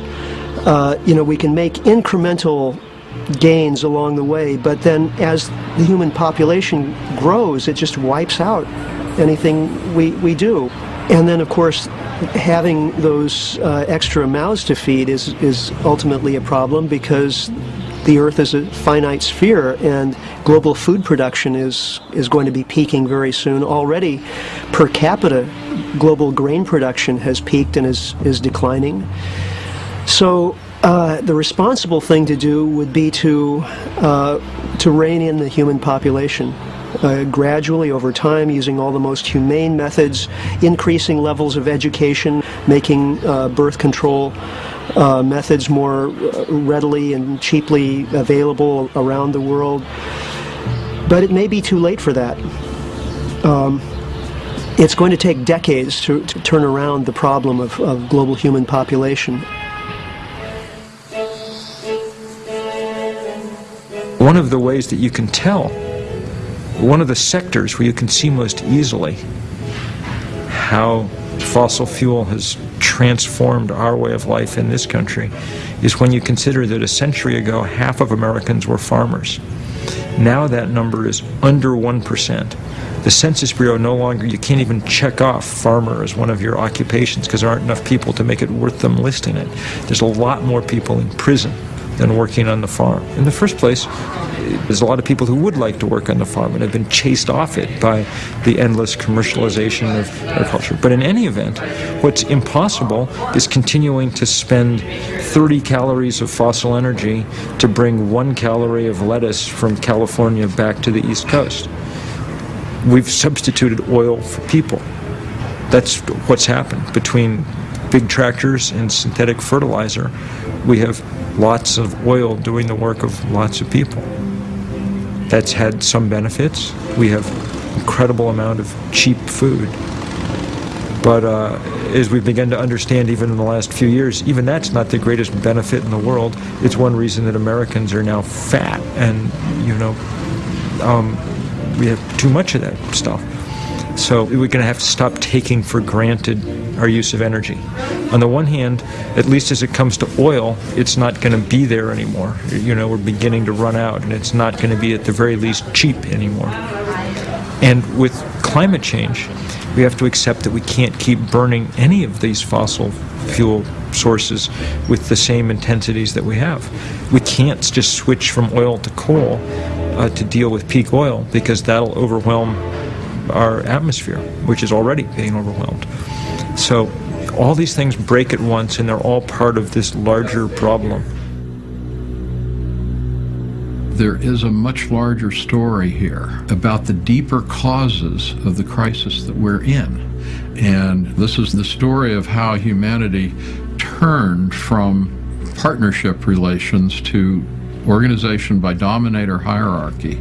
uh, you know, we can make incremental gains along the way, but then as the human population grows, it just wipes out anything we, we do. And then, of course, having those uh, extra mouths to feed is, is ultimately a problem because the Earth is a finite sphere, and global food production is is going to be peaking very soon. Already, per capita, global grain production has peaked and is is declining. So. Uh, the responsible thing to do would be to uh, to rein in the human population uh, gradually over time using all the most humane methods, increasing levels of education, making uh, birth control uh, methods more uh, readily and cheaply available around the world. But it may be too late for that. Um, it's going to take decades to, to turn around the problem of, of global human population. One of the ways that you can tell, one of the sectors where you can see most easily how fossil fuel has transformed our way of life in this country is when you consider that a century ago half of Americans were farmers. Now that number is under 1%. The Census Bureau no longer, you can't even check off farmer as one of your occupations because there aren't enough people to make it worth them listing it. There's a lot more people in prison than working on the farm. In the first place, there's a lot of people who would like to work on the farm and have been chased off it by the endless commercialization of agriculture. But in any event, what's impossible is continuing to spend 30 calories of fossil energy to bring one calorie of lettuce from California back to the East Coast. We've substituted oil for people. That's what's happened between big tractors and synthetic fertilizer. We have lots of oil doing the work of lots of people. That's had some benefits. We have incredible amount of cheap food. But uh, as we've begun to understand even in the last few years, even that's not the greatest benefit in the world. It's one reason that Americans are now fat and, you know, um, we have too much of that stuff. So we're going to have to stop taking for granted our use of energy. On the one hand, at least as it comes to oil, it's not going to be there anymore. You know, we're beginning to run out, and it's not going to be at the very least cheap anymore. And with climate change, we have to accept that we can't keep burning any of these fossil fuel sources with the same intensities that we have. We can't just switch from oil to coal uh, to deal with peak oil because that'll overwhelm our atmosphere, which is already being overwhelmed. So all these things break at once and they're all part of this larger problem. There is a much larger story here about the deeper causes of the crisis that we're in. And this is the story of how humanity turned from partnership relations to organization by dominator hierarchy.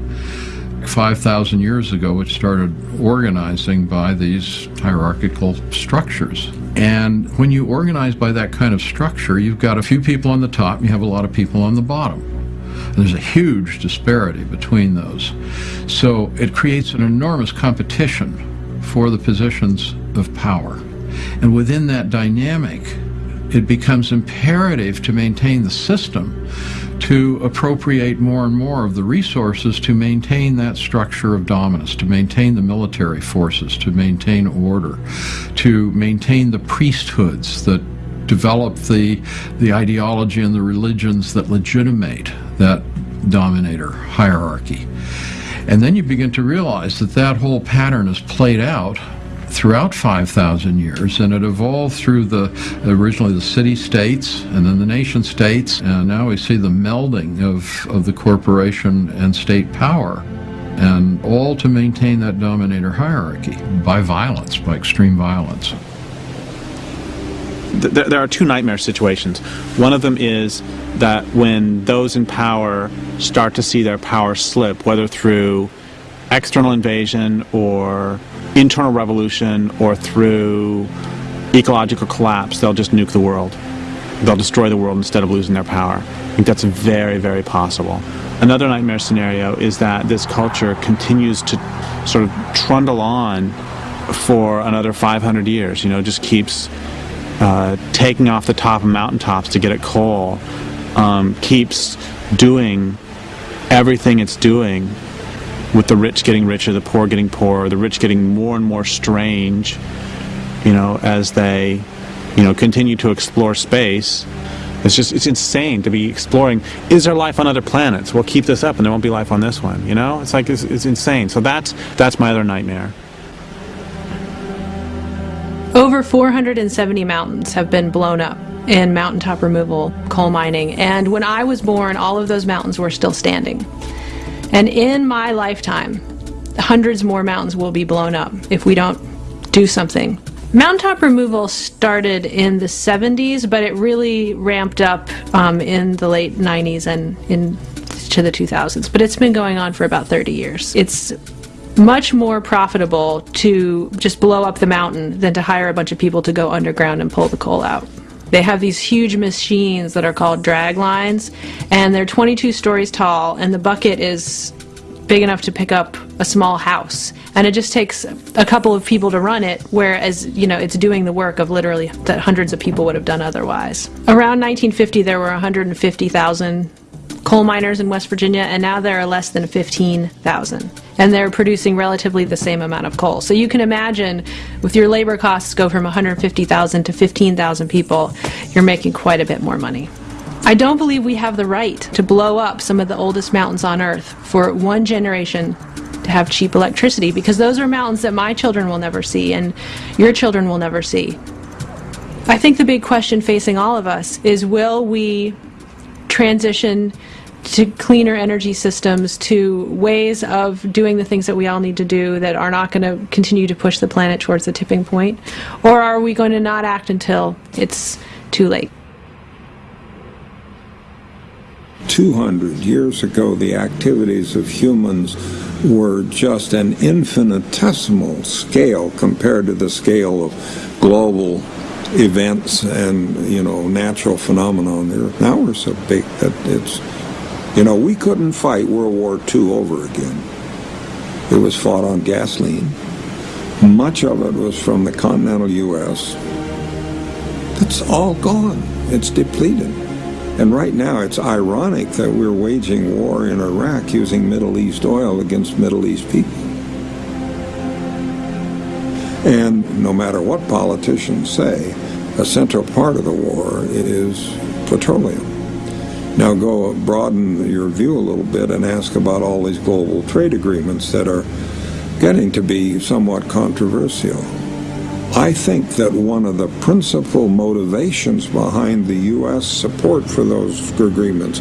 5,000 years ago, it started organizing by these hierarchical structures. And when you organize by that kind of structure, you've got a few people on the top, you have a lot of people on the bottom. And there's a huge disparity between those. So it creates an enormous competition for the positions of power. And within that dynamic, it becomes imperative to maintain the system to appropriate more and more of the resources to maintain that structure of dominance, to maintain the military forces, to maintain order, to maintain the priesthoods that develop the, the ideology and the religions that legitimate that dominator hierarchy. And then you begin to realize that that whole pattern is played out throughout 5,000 years, and it evolved through the originally the city states and then the nation states, and now we see the melding of, of the corporation and state power, and all to maintain that dominator hierarchy by violence, by extreme violence. There, there are two nightmare situations. One of them is that when those in power start to see their power slip, whether through external invasion or internal revolution or through ecological collapse, they'll just nuke the world. They'll destroy the world instead of losing their power. I think that's very, very possible. Another nightmare scenario is that this culture continues to sort of trundle on for another 500 years, you know, just keeps uh, taking off the top of mountaintops to get at coal, um, keeps doing everything it's doing with the rich getting richer, the poor getting poorer, the rich getting more and more strange, you know, as they, you know, continue to explore space. It's just, it's insane to be exploring. Is there life on other planets? We'll keep this up and there won't be life on this one, you know? It's like, it's, it's insane. So that's, that's my other nightmare. Over 470 mountains have been blown up in mountaintop removal, coal mining, and when I was born, all of those mountains were still standing. And in my lifetime, hundreds more mountains will be blown up if we don't do something. Mountaintop removal started in the 70s, but it really ramped up um, in the late 90s and into the 2000s. But it's been going on for about 30 years. It's much more profitable to just blow up the mountain than to hire a bunch of people to go underground and pull the coal out. They have these huge machines that are called drag lines, and they're 22 stories tall, and the bucket is big enough to pick up a small house. And it just takes a couple of people to run it, whereas, you know, it's doing the work of literally that hundreds of people would have done otherwise. Around 1950, there were 150,000 coal miners in West Virginia, and now there are less than 15,000. And they're producing relatively the same amount of coal. So you can imagine with your labor costs go from 150,000 to 15,000 people, you're making quite a bit more money. I don't believe we have the right to blow up some of the oldest mountains on Earth for one generation to have cheap electricity because those are mountains that my children will never see and your children will never see. I think the big question facing all of us is will we transition to cleaner energy systems, to ways of doing the things that we all need to do that are not going to continue to push the planet towards the tipping point? Or are we going to not act until it's too late? 200 years ago, the activities of humans were just an infinitesimal scale compared to the scale of global events and, you know, natural phenomena on the earth. Now we're so big that it's, you know, we couldn't fight World War II over again. It was fought on gasoline. Much of it was from the continental U.S. It's all gone. It's depleted. And right now, it's ironic that we're waging war in Iraq using Middle East oil against Middle East people. And no matter what politicians say, a central part of the war is petroleum. Now go broaden your view a little bit and ask about all these global trade agreements that are getting to be somewhat controversial. I think that one of the principal motivations behind the U.S. support for those agreements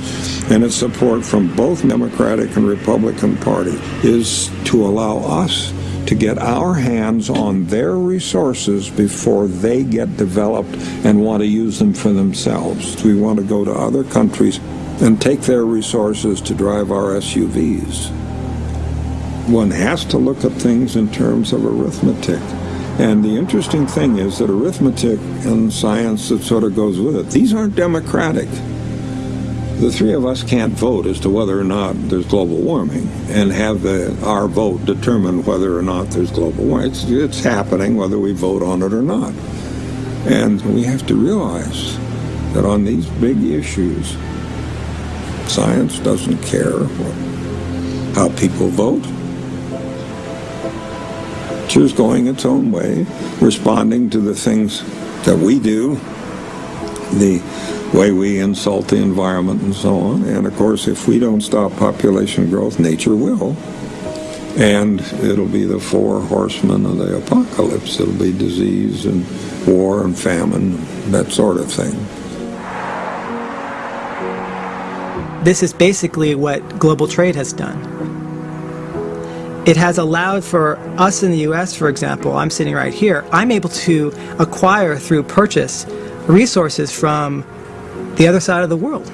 and its support from both Democratic and Republican Party is to allow us to get our hands on their resources before they get developed and want to use them for themselves. We want to go to other countries and take their resources to drive our SUVs. One has to look at things in terms of arithmetic. And the interesting thing is that arithmetic and science that sort of goes with it, these aren't democratic. The three of us can't vote as to whether or not there's global warming and have the, our vote determine whether or not there's global warming. It's, it's happening whether we vote on it or not. And we have to realize that on these big issues, science doesn't care what, how people vote is going its own way, responding to the things that we do, the way we insult the environment and so on. And of course, if we don't stop population growth, nature will. And it'll be the four horsemen of the apocalypse. It'll be disease and war and famine, that sort of thing. This is basically what global trade has done it has allowed for us in the US, for example, I'm sitting right here, I'm able to acquire through purchase resources from the other side of the world.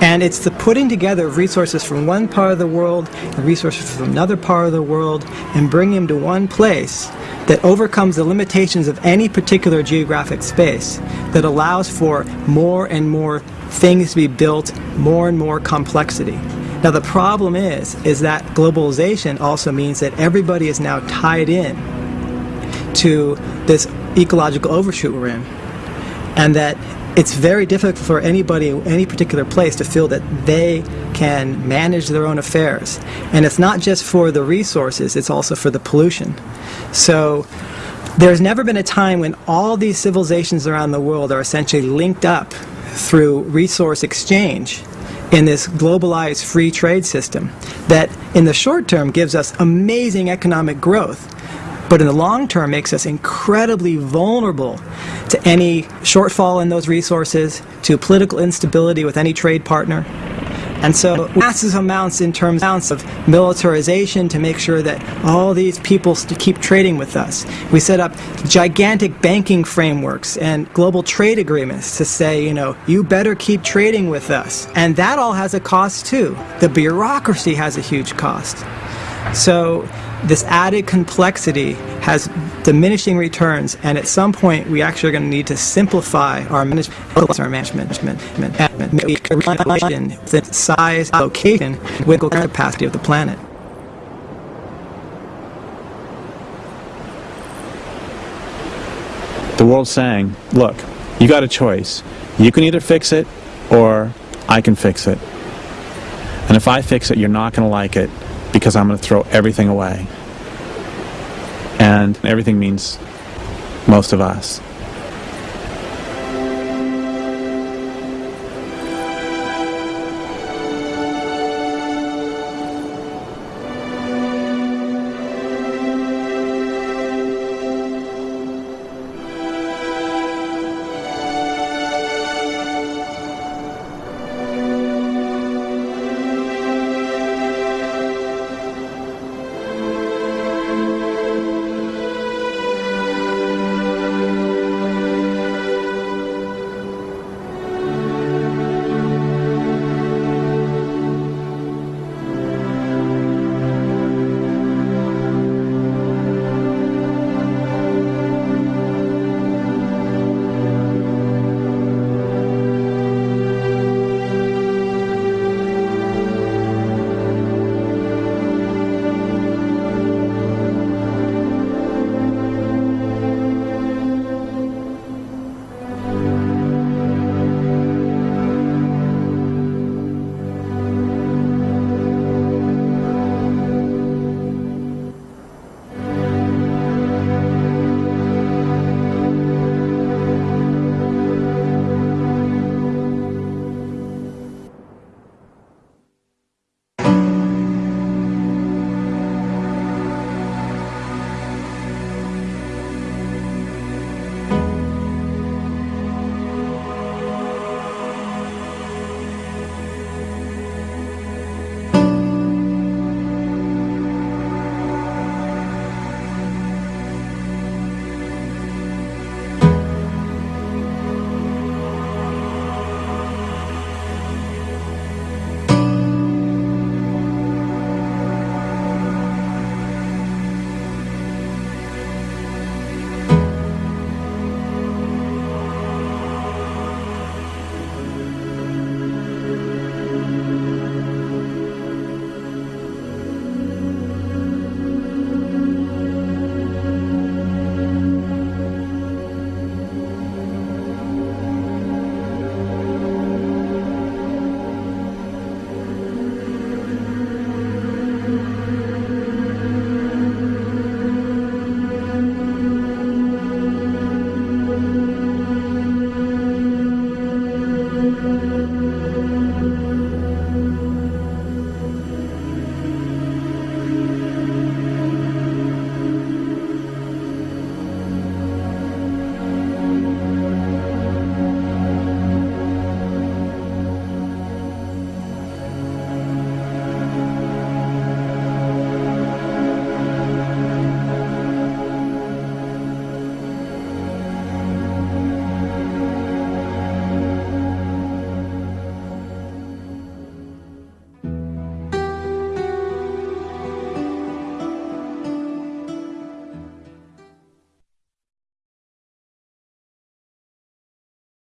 And it's the putting together of resources from one part of the world and resources from another part of the world and bringing them to one place that overcomes the limitations of any particular geographic space that allows for more and more things to be built, more and more complexity. Now the problem is, is that globalization also means that everybody is now tied in to this ecological overshoot we're in. And that it's very difficult for anybody, any particular place to feel that they can manage their own affairs. And it's not just for the resources, it's also for the pollution. So there's never been a time when all these civilizations around the world are essentially linked up through resource exchange in this globalized free trade system that in the short term gives us amazing economic growth but in the long term makes us incredibly vulnerable to any shortfall in those resources, to political instability with any trade partner, And so massive amounts in terms of militarization to make sure that all these people keep trading with us. We set up gigantic banking frameworks and global trade agreements to say, you know, you better keep trading with us. And that all has a cost too. The bureaucracy has a huge cost. So this added complexity has diminishing returns, and at some point we actually are going to need to simplify our management, our management, management, management, the size, location, with the capacity of the planet. The world's saying, look, you got a choice. You can either fix it or I can fix it. And if I fix it, you're not going to like it because I'm going to throw everything away. And everything means most of us.